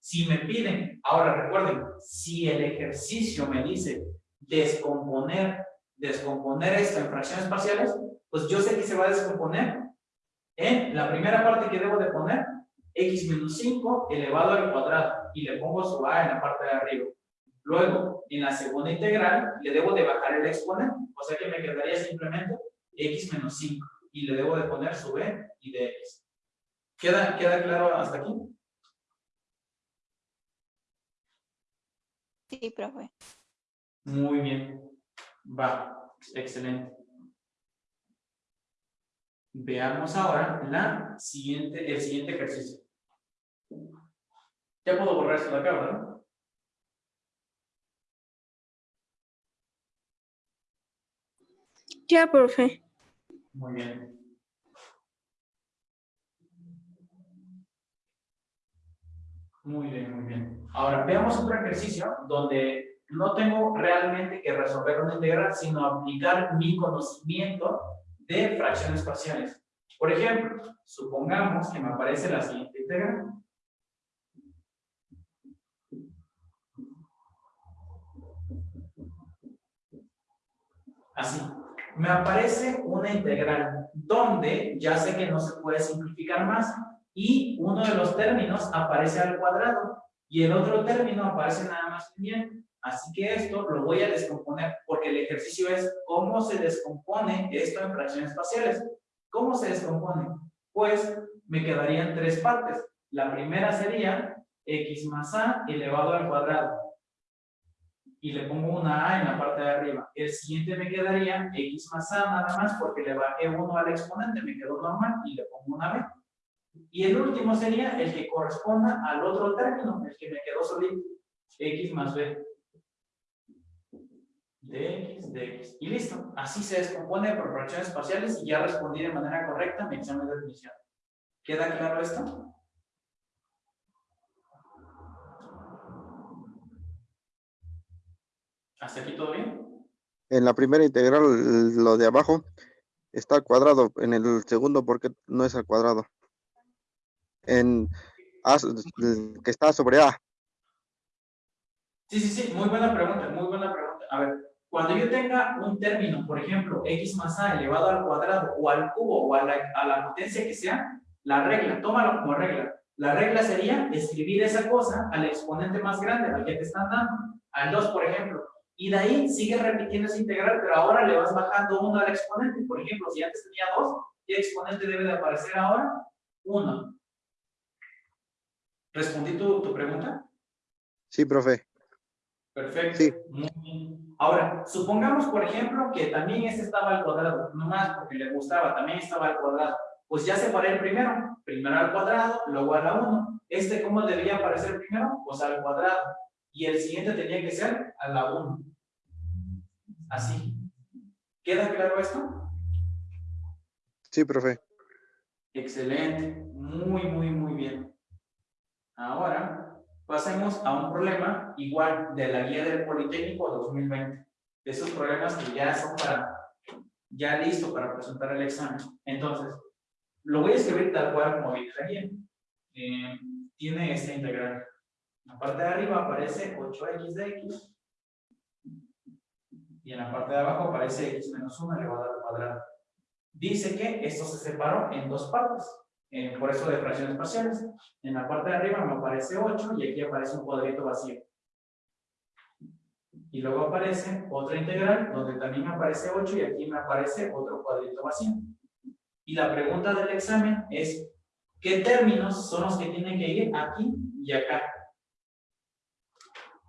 A: Si me piden, ahora recuerden, si el ejercicio me dice descomponer, descomponer esto en fracciones parciales, pues yo sé que se va a descomponer en la primera parte que debo de poner, x menos 5 elevado al cuadrado, y le pongo su a en la parte de arriba. Luego, en la segunda integral, le debo de bajar el exponente, o sea que me quedaría simplemente x menos 5, y le debo de poner su b y de x. ¿Queda, ¿Queda claro hasta aquí?
E: Sí, profe.
A: Muy bien. Va. Excelente. Veamos ahora la siguiente, el siguiente ejercicio. Ya puedo borrar esto de acá, ¿verdad?
G: Ya, profe.
A: Muy bien. Muy bien, muy bien. Ahora, veamos otro ejercicio donde no tengo realmente que resolver una integral, sino aplicar mi conocimiento de fracciones parciales. Por ejemplo, supongamos que me aparece la siguiente integral. Así. Me aparece una integral donde ya sé que no se puede simplificar más y uno de los términos aparece al cuadrado y el otro término aparece nada más bien. Así que esto lo voy a descomponer porque el ejercicio es cómo se descompone esto en fracciones parciales. ¿Cómo se descompone? Pues me quedarían tres partes. La primera sería x más a elevado al cuadrado y le pongo una A en la parte de arriba. El siguiente me quedaría X más A nada más porque le bajé uno al exponente, me quedó normal y le pongo una B. Y el último sería el que corresponda al otro término, el que me quedó solito, X más B. De X, de X. Y listo. Así se descompone por fracciones parciales y ya respondí de manera correcta mi examen de admisión. ¿Queda claro esto? ¿Hasta aquí todo bien?
D: En la primera integral, lo de abajo está al cuadrado. En el segundo, ¿por qué no es al cuadrado? En A, que está sobre A.
A: Sí, sí, sí, muy buena pregunta, muy buena pregunta. A ver, cuando yo tenga un término, por ejemplo, x más a elevado al cuadrado o al cubo o a la, a la potencia que sea, la regla, tómalo como regla. La regla sería escribir esa cosa al exponente más grande, al que te están dando. Al 2, por ejemplo. Y de ahí sigue repitiendo esa integral, pero ahora le vas bajando uno al exponente. Por ejemplo, si antes tenía 2, ¿qué exponente debe de aparecer ahora? 1. ¿Respondí tu, tu pregunta?
D: Sí, profe.
A: Perfecto.
D: Sí.
A: Ahora, supongamos, por ejemplo, que también este estaba al cuadrado, no más porque le gustaba, también estaba al cuadrado. Pues ya separé el primero, primero al cuadrado, luego a la 1. ¿Este cómo debería aparecer primero? Pues al cuadrado. Y el siguiente tenía que ser a la 1. Así. ¿Queda claro esto?
D: Sí, profe.
A: Excelente. Muy, muy, muy bien. Ahora, pasemos a un problema igual de la guía del Politécnico 2020. De esos problemas que ya son para, ya listo para presentar el examen. Entonces, lo voy a escribir tal cual como viene la guía. Eh, tiene esta integral. En la parte de arriba aparece 8x de x. Y en la parte de abajo aparece x menos 1 elevado al cuadrado. Dice que esto se separó en dos partes. Eh, por eso de fracciones parciales. En la parte de arriba me aparece 8 y aquí aparece un cuadrito vacío. Y luego aparece otra integral donde también me aparece 8 y aquí me aparece otro cuadrito vacío. Y la pregunta del examen es, ¿qué términos son los que tienen que ir aquí y acá?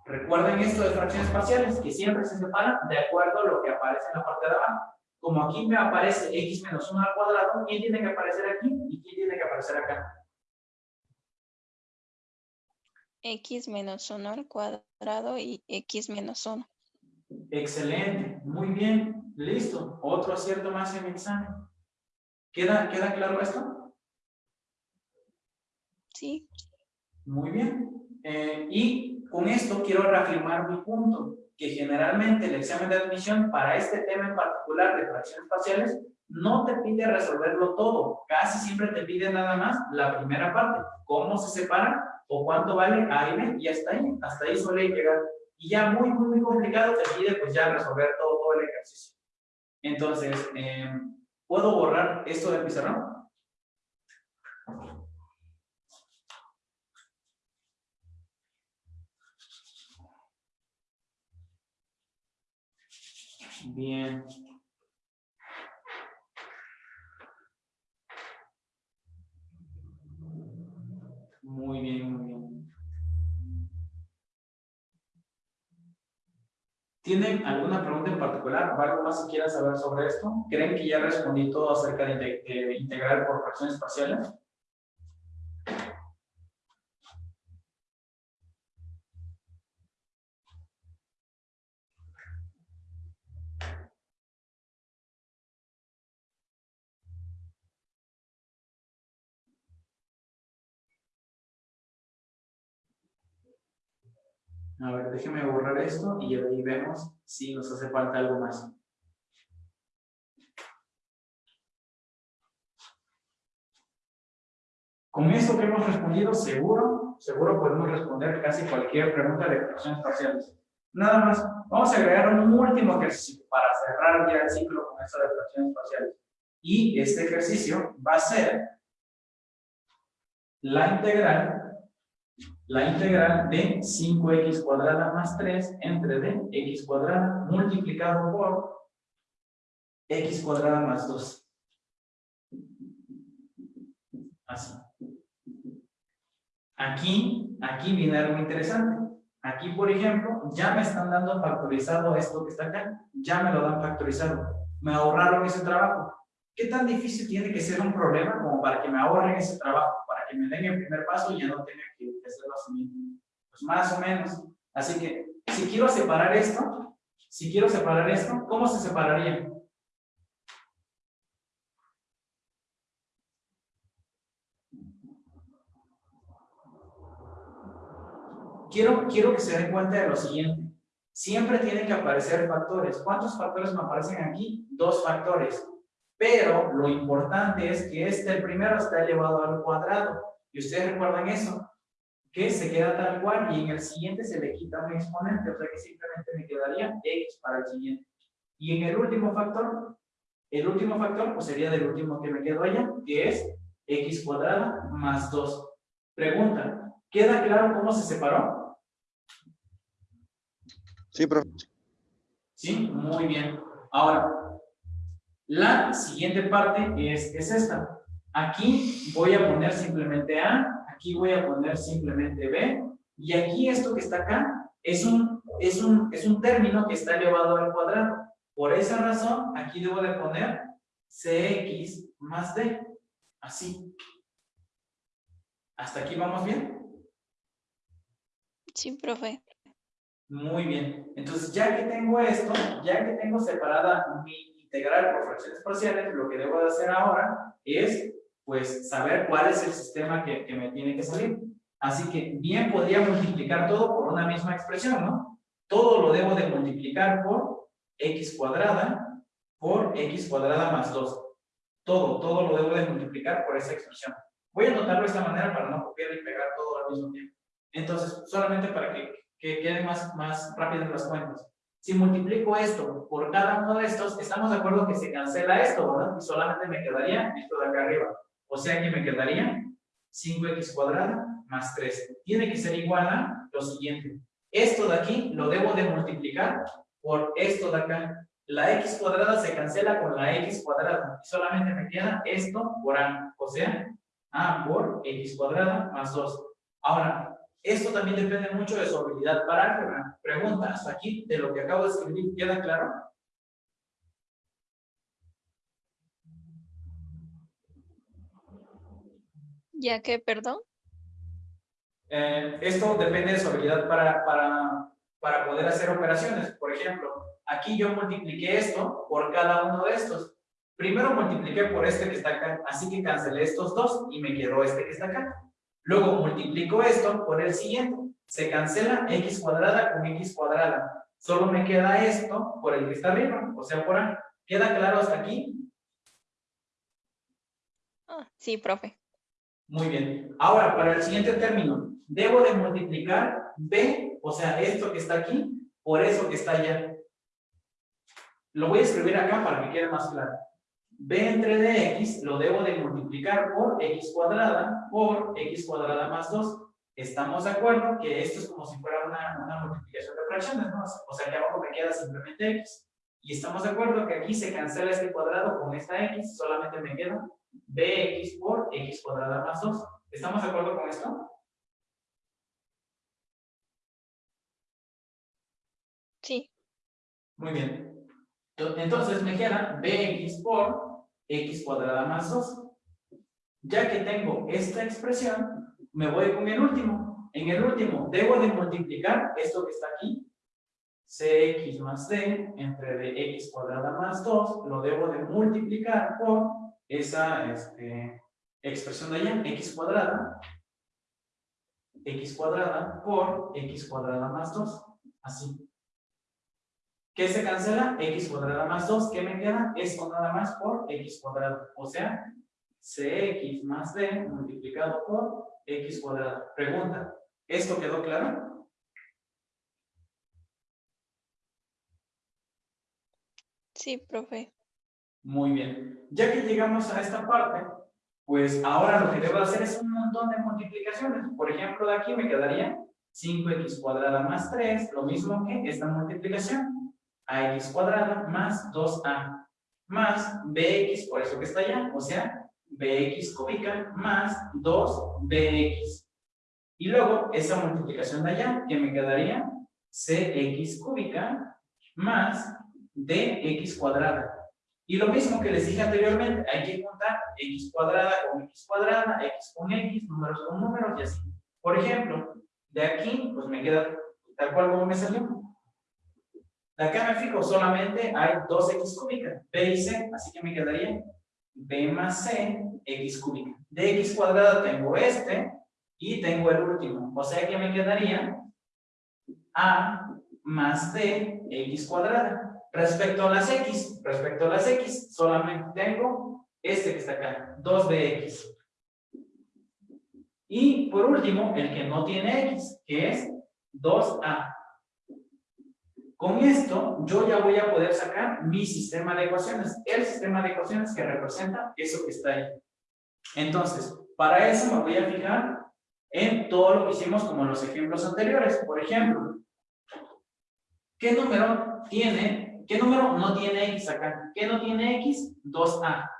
A: Recuerden esto de fracciones parciales, que siempre se separan de acuerdo a lo que aparece en la parte de abajo. Como aquí me aparece x menos 1 al cuadrado, ¿quién tiene que aparecer aquí y quién tiene que aparecer acá?
E: x menos 1 al cuadrado y x menos 1.
A: Excelente, muy bien, listo. Otro acierto más en mi examen. ¿Queda, ¿Queda claro esto?
E: Sí.
A: Muy bien. Eh, y con esto quiero reafirmar mi punto, que generalmente el examen de admisión para este tema en particular de fracciones parciales no te pide resolverlo todo, casi siempre te pide nada más la primera parte, cómo se separan o cuánto vale A y B, y hasta ahí, hasta ahí suele llegar. Y ya muy, muy, muy complicado te pide pues ya resolver todo, todo el ejercicio. Entonces, eh, ¿puedo borrar esto del pizarrón? Bien. Muy bien, muy bien. ¿Tienen alguna pregunta en particular o algo más que quieran saber sobre esto? ¿Creen que ya respondí todo acerca de, de integrar por fracciones parciales? A ver, déjeme borrar esto y ahí vemos si nos hace falta algo más. Con esto que hemos respondido, seguro, seguro podemos responder casi cualquier pregunta de fracciones parciales. Nada más, vamos a agregar un último ejercicio para cerrar ya el ciclo con esto de fracciones parciales. Y este ejercicio va a ser la integral, la integral de 5x cuadrada más 3 entre d x cuadrada multiplicado por x cuadrada más 2. Así. Aquí, aquí viene algo interesante. Aquí, por ejemplo, ya me están dando factorizado esto que está acá. Ya me lo dan factorizado. Me ahorraron ese trabajo. ¿Qué tan difícil tiene que ser un problema como para que me ahorren ese trabajo? Que me den el primer paso y ya no tenga que hacerlo así Pues más o menos. Así que, si quiero separar esto, si quiero separar esto, ¿cómo se separaría? quiero, quiero que se den cuenta de lo siguiente. Siempre tienen que aparecer factores. ¿Cuántos factores me aparecen aquí? Dos factores. Pero lo importante es que este, primero, está elevado al cuadrado. Y ustedes recuerdan eso, que se queda tal cual y en el siguiente se le quita un exponente. O sea que simplemente me quedaría x para el siguiente. Y en el último factor, el último factor pues sería del último que me quedó allá, que es x cuadrada más 2. Pregunta, ¿queda claro cómo se separó?
D: Sí, profe.
A: ¿Sí? Muy bien. Ahora, la siguiente parte es, es esta. Aquí voy a poner simplemente A, aquí voy a poner simplemente B, y aquí esto que está acá es un, es un, es un término que está elevado al cuadrado. Por esa razón, aquí debo de poner CX más D. Así. ¿Hasta aquí vamos bien?
E: Sí, profe.
A: Muy bien. Entonces, ya que tengo esto, ya que tengo separada mi integral por fracciones parciales, lo que debo de hacer ahora es, pues, saber cuál es el sistema que, me tiene que salir. Así que bien podría multiplicar todo por una misma expresión, ¿no? Todo lo debo de multiplicar por x cuadrada por x cuadrada más 2. Todo, todo lo debo de multiplicar por esa expresión. Voy a anotarlo de esta manera para no copiar y pegar todo al mismo tiempo. Entonces, solamente para que que queden más, más rápidas las cuentas. Si multiplico esto por cada uno de estos, estamos de acuerdo que se cancela esto, ¿verdad? Y solamente me quedaría esto de acá arriba. O sea que me quedaría 5x cuadrada más 3. Tiene que ser igual a lo siguiente. Esto de aquí lo debo de multiplicar por esto de acá. La x cuadrada se cancela con la x cuadrada. Y solamente me queda esto por a. O sea, a por x cuadrada más 2. Ahora, esto también depende mucho de su habilidad para álgebra. Pregunta, hasta aquí, de lo que acabo de escribir, ¿queda claro?
E: ¿Ya qué, perdón?
A: Eh, esto depende de su habilidad para, para, para poder hacer operaciones. Por ejemplo, aquí yo multipliqué esto por cada uno de estos. Primero multipliqué por este que está acá, así que cancelé estos dos y me quedó este que está acá. Luego multiplico esto por el siguiente. Se cancela x cuadrada con x cuadrada. Solo me queda esto por el que está arriba, o sea, por A. ¿Queda claro hasta aquí?
E: Ah, sí, profe.
A: Muy bien. Ahora, para el siguiente término, debo de multiplicar b, o sea, esto que está aquí, por eso que está allá. Lo voy a escribir acá para que quede más claro b entre dx lo debo de multiplicar por x cuadrada por x cuadrada más 2. Estamos de acuerdo que esto es como si fuera una, una multiplicación de fracciones, ¿no? O sea, que abajo me queda simplemente x. Y estamos de acuerdo que aquí se cancela este cuadrado con esta x, solamente me queda bx por x cuadrada más 2. ¿Estamos de acuerdo con esto?
E: Sí.
A: Muy bien. Entonces me queda bx por x cuadrada más 2. Ya que tengo esta expresión, me voy con el último. En el último, debo de multiplicar esto que está aquí, cx más d entre dx cuadrada más 2, lo debo de multiplicar por esa este, expresión de allá, x cuadrada, x cuadrada por x cuadrada más 2. Así. ¿Qué se cancela? x cuadrada más 2. ¿Qué me queda? Esto nada más por x cuadrada. O sea, cx más d multiplicado por x cuadrada. Pregunta, ¿esto quedó claro?
E: Sí, profe.
A: Muy bien. Ya que llegamos a esta parte, pues ahora lo que debo hacer es un montón de multiplicaciones. Por ejemplo, de aquí me quedaría 5x cuadrada más 3, lo mismo que esta multiplicación. ax cuadrada más 2a más bx, por eso que está allá, o sea, bx cúbica más 2bx. Y luego esa multiplicación de allá, que me quedaría cx cúbica más dx cuadrada. Y lo mismo que les dije anteriormente, hay que contar x cuadrada con x cuadrada, x con x, números con números y así. Por ejemplo, de aquí, pues me queda tal cual como me salió. De acá me fijo, solamente hay dos x cúbicas, b y c, así que me quedaría b más c, x cúbica. De x cuadrada tengo este y tengo el último. O sea que me quedaría a más d, x cuadrada. Respecto a las X, respecto a las X, solamente tengo este que está acá, 2BX. Y por último, el que no tiene X, que es 2A. Con esto, yo ya voy a poder sacar mi sistema de ecuaciones, el sistema de ecuaciones que representa eso que está ahí. Entonces, para eso me voy a fijar en todo lo que hicimos como en los ejemplos anteriores. Por ejemplo, ¿qué número tiene ¿Qué número no tiene X acá? ¿Qué no tiene X? 2A.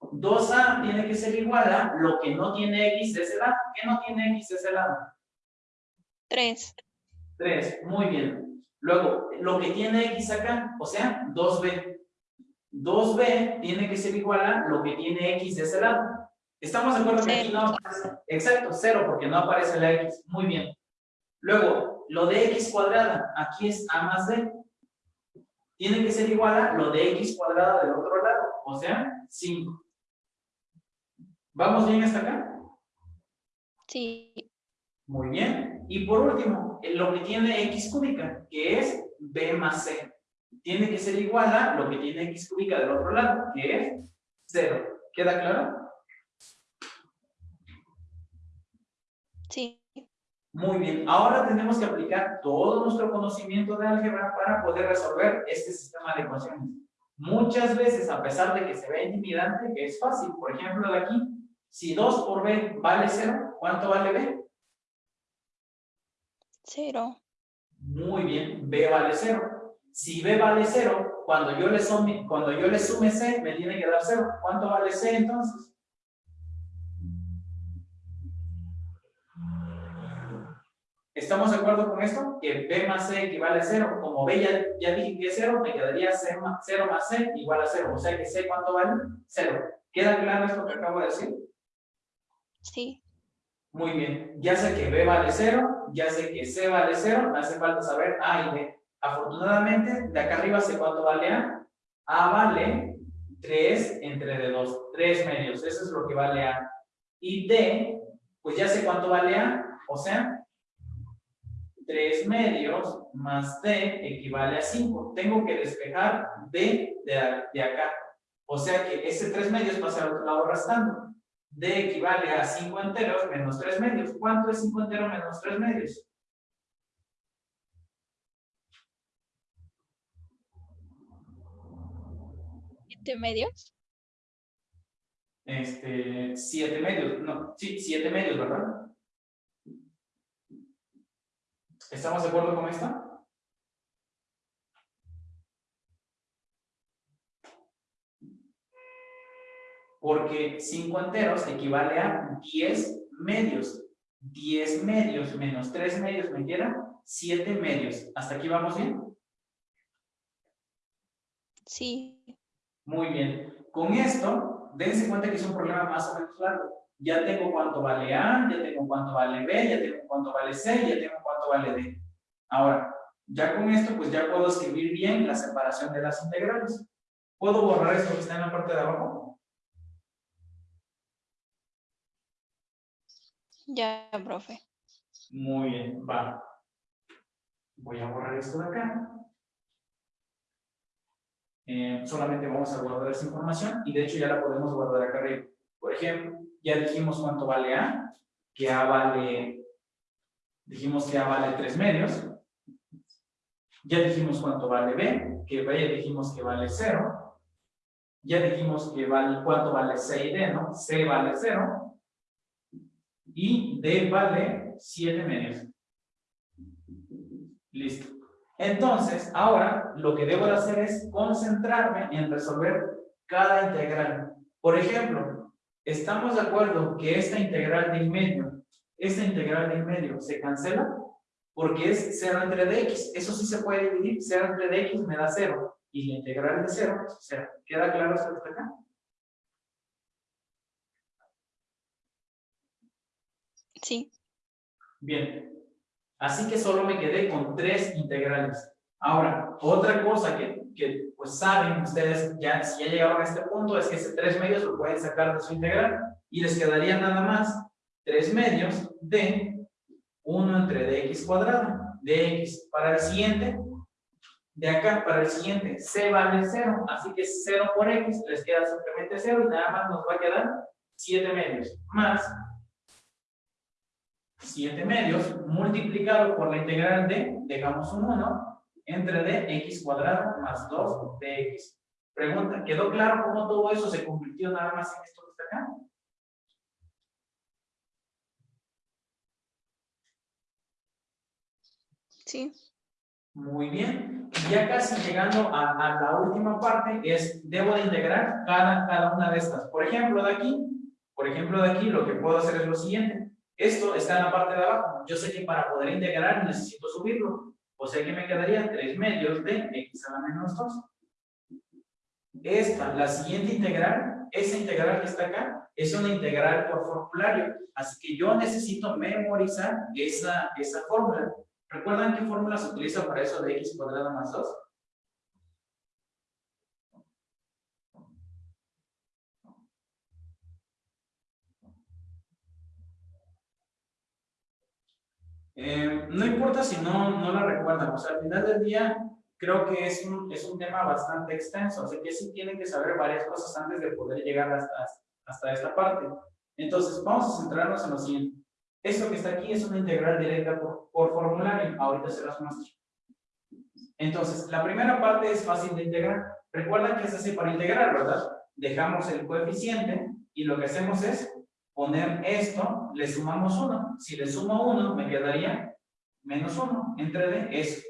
A: 2A tiene que ser igual a lo que no tiene X de ese lado. ¿Qué no tiene X de ese lado?
E: 3.
A: 3, muy bien. Luego, lo que tiene X acá, o sea, 2B. 2B tiene que ser igual a lo que tiene X de ese lado. ¿Estamos de acuerdo que aquí no aparece? Exacto, 0, porque no aparece la X. Muy bien. Luego, lo de X cuadrada, aquí es A más D tiene que ser igual a lo de x cuadrada del otro lado, o sea, 5. ¿Vamos bien hasta acá?
E: Sí.
A: Muy bien. Y por último, lo que tiene x cúbica, que es b más c. Tiene que ser igual a lo que tiene x cúbica del otro lado, que es 0. ¿Queda claro?
E: Sí.
A: Muy bien, ahora tenemos que aplicar todo nuestro conocimiento de álgebra para poder resolver este sistema de ecuaciones. Muchas veces, a pesar de que se ve intimidante, que es fácil. Por ejemplo, de aquí, si 2 por b vale 0, ¿cuánto vale b?
E: 0.
A: Muy bien, b vale 0. Si b vale 0, cuando yo le sume, cuando yo le sume c, me tiene que dar 0. ¿Cuánto vale c entonces? ¿Estamos de acuerdo con esto? Que B más C equivale a 0. Como B ya, ya dije que es 0, me quedaría 0 más, 0 más C igual a 0. O sea que C, ¿cuánto vale? 0. ¿Queda claro esto que acabo de decir?
E: Sí.
A: Muy bien. Ya sé que B vale 0, ya sé que C vale 0, me hace falta saber A y B. Afortunadamente, de acá arriba sé cuánto vale A. A vale 3 entre de 2, 3 medios. Eso es lo que vale A. Y D, pues ya sé cuánto vale A, o sea, 3 medios más D equivale a 5. Tengo que despejar D de, acá. O sea que ese 3 medios pasa al otro lado restando. D equivale a 5 enteros menos 3 medios. ¿Cuánto es 5 enteros menos 3 medios?
E: ¿7 medios?
A: Este, 7 medios. No, sí, 7 medios, ¿verdad? ¿Estamos de acuerdo con esto? Porque 5 enteros equivale a 10 medios. 10 medios menos 3 medios me quedan 7 medios. ¿Hasta aquí vamos bien?
E: Sí.
A: Muy bien. Con esto, dense cuenta que es un problema más o menos largo. Ya tengo cuánto vale A, ya tengo cuánto vale B, ya tengo cuánto vale C, ya tengo cuánto vale D. Ahora, ya con esto, pues ya puedo escribir bien la separación de las integrales. ¿Puedo borrar esto que está en la parte de abajo?
E: Ya, profe.
A: Muy bien, va. Voy a borrar esto de acá. Eh, solamente vamos a guardar esa información y de hecho ya la podemos guardar acá arriba. Por ejemplo, ya dijimos cuánto vale A, que A vale, dijimos que A vale 3 medios. Ya dijimos cuánto vale B, que B ya dijimos que vale 0. Ya dijimos que vale, cuánto vale C y D, ¿no? C vale 0. Y D vale 7 medios. Listo. Entonces, ahora lo que debo de hacer es concentrarme en resolver cada integral. Por ejemplo, ¿estamos de acuerdo que esta integral de en medio, esta integral de en medio se cancela? Porque es 0 entre dx. Eso sí se puede dividir. 0 entre dx me da 0. Y la integral de 0 es 0. ¿Queda claro hasta acá?
E: Sí.
A: Bien. Así que solo me quedé con tres integrales. Ahora, otra cosa que, que pues saben ustedes, ya, si ya llegaron a este punto, es que ese 3 medios lo pueden sacar de su integral y les quedaría nada más 3 medios de 1 entre dx cuadrado, dx. Para el siguiente, de acá para el siguiente, c vale 0, así que 0 por x, les queda simplemente 0 y nada más nos va a quedar 7 medios, más 7 medios multiplicado por la integral de, dejamos un 1, entre dx cuadrado más 2 dx. Pregunta, ¿quedó claro cómo todo eso se convirtió nada más en esto que está acá?
E: Sí.
A: Muy bien. Y ya casi llegando a, a, la última parte es, debo de integrar cada, cada una de estas. Por ejemplo, de aquí, por ejemplo, de aquí, lo que puedo hacer es lo siguiente. Esto está en la parte de abajo. Yo sé que para poder integrar necesito subirlo. O sea que me quedaría 3 medios de x a la menos 2. Esta, la siguiente integral, esa integral que está acá, es una integral por formulario. Así que yo necesito memorizar esa, esa fórmula. ¿Recuerdan qué fórmula se utiliza para eso de x cuadrado más 2? Eh, no importa si no, no la recuerdan, o sea, al final del día creo que es un, es un tema bastante extenso, así que sí tienen que saber varias cosas antes de poder llegar hasta, hasta esta parte. Entonces, vamos a centrarnos en lo siguiente. Esto que está aquí es una integral directa por, por formulario, ahorita se las muestro. Entonces, la primera parte es fácil de integrar. Recuerdan que es así para integrar, ¿verdad? Dejamos el coeficiente y lo que hacemos es poner esto, le sumamos 1. Si le sumo 1, me quedaría menos 1 entre d, eso.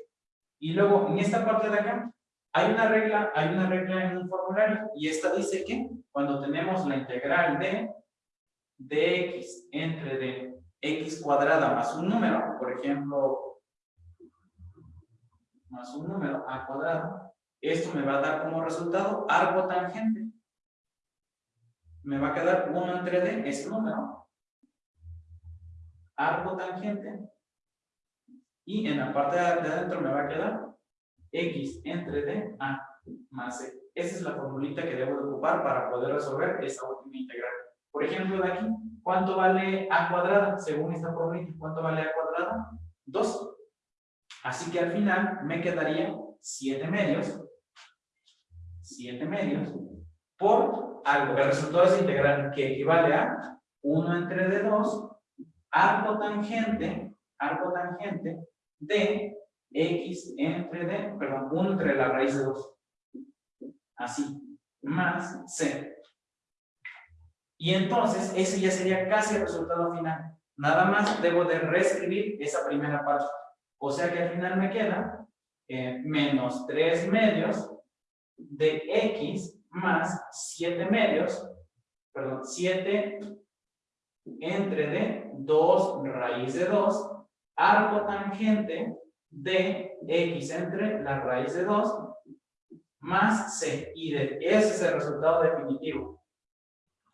A: Y luego, en esta parte de acá, hay una regla, hay una regla en un formulario, y esta dice que cuando tenemos la integral de dx entre d x cuadrada más un número, por ejemplo, más un número a cuadrado, esto me va a dar como resultado arco tangente. Me va a quedar 1 entre d, ese número. Arco tangente. Y en la parte de adentro me va a quedar x entre d a más c. Esa es la formulita que debo de ocupar para poder resolver esta última integral. Por ejemplo, de aquí, ¿cuánto vale a cuadrada? Según esta fórmula, ¿cuánto vale a cuadrada? 2. Así que al final me quedaría 7 medios, 7 medios, por algo. El resultado es integral que equivale a 1 entre d2, arco tangente, arco tangente de x entre d, perdón, 1 entre la raíz de 2. Así, más c. Y entonces, ese ya sería casi el resultado final. Nada más debo de reescribir esa primera parte. O sea que al final me queda eh, menos 3 medios de x más 7 medios, perdón, 7 entre d, 2 raíz de 2, arco tangente de x entre la raíz de 2 más c y d. Ese es el resultado definitivo.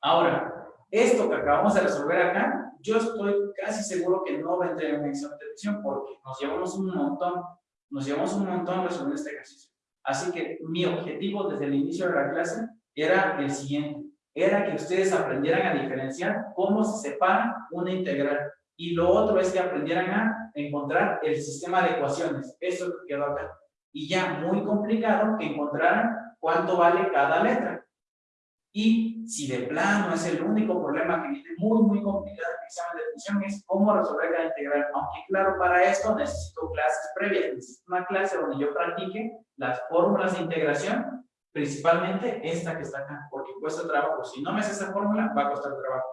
A: Ahora, esto que acabamos de resolver acá, yo estoy casi seguro que no va a entrar en un examen de porque nos llevamos un montón, nos llevamos un montón resolviendo este ejercicio. Así que mi objetivo desde el inicio de la clase era el siguiente, era que ustedes aprendieran a diferenciar cómo se separa una integral. Y lo otro es que aprendieran a encontrar el sistema de ecuaciones. Eso que quedó acá. Y ya muy complicado que encontraran cuánto vale cada letra. Y si de plano es el único problema que viene muy, muy complicado en el examen de admisión es cómo resolver cada integral. Aunque claro, para esto necesito clases previas. Necesito una clase donde yo practique las fórmulas de integración, principalmente esta que está acá, porque cuesta trabajo. Si no me hace esa fórmula, va a costar trabajo.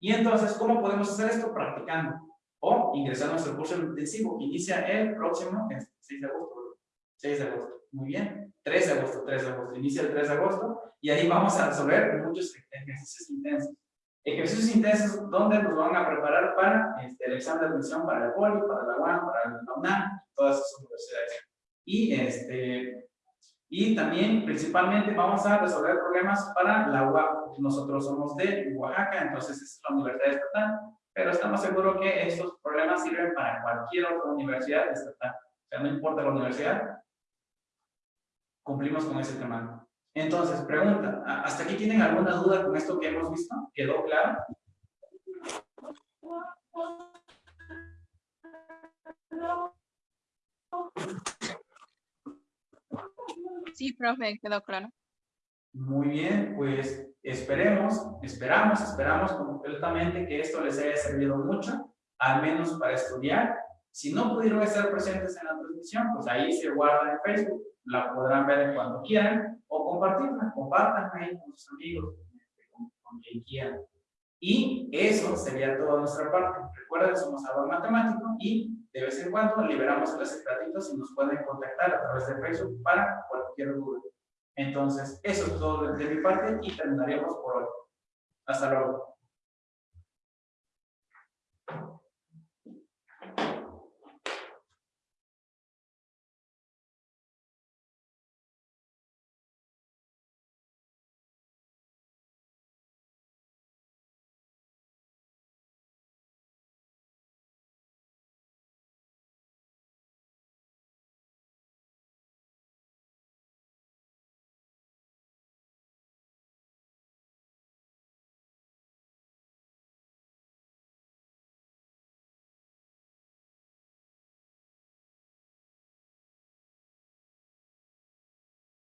A: Y entonces, ¿cómo podemos hacer esto? Practicando. O ingresando a nuestro curso intensivo que inicia el próximo 6 de agosto. 6 de agosto. Muy bien. 3 de agosto, 3 de agosto. Inicia el 3 de agosto y ahí vamos a resolver muchos ejercicios intensos. Ejercicios intensos donde nos van a preparar para este, el examen de admisión para el POLI, para la UAM, para la UNAM, todas esas universidades. Y, este, y también, principalmente, vamos a resolver problemas para la UAM. Nosotros somos de Oaxaca, entonces es la universidad estatal, pero estamos seguros que estos problemas sirven para cualquier otra universidad estatal. O sea, no importa la universidad, cumplimos con ese tema. Entonces, pregunta, ¿hasta aquí tienen alguna duda con esto que hemos visto? ¿Quedó claro?
E: Sí, profe, quedó claro.
A: Muy bien, pues esperemos, esperamos, esperamos completamente que esto les haya servido mucho, al menos para estudiar. Si no pudieron estar presentes en la transmisión, pues ahí se guarda en Facebook, la podrán ver cuando quieran o compartirla, compartan ahí con sus amigos, con, con quien quieran. Y eso sería toda nuestra parte. Recuerden, somos salón matemático y de vez en cuando liberamos los secretitos y nos pueden contactar a través de Facebook para cualquier duda. Entonces, eso es todo de mi parte y terminaremos por hoy. Hasta luego.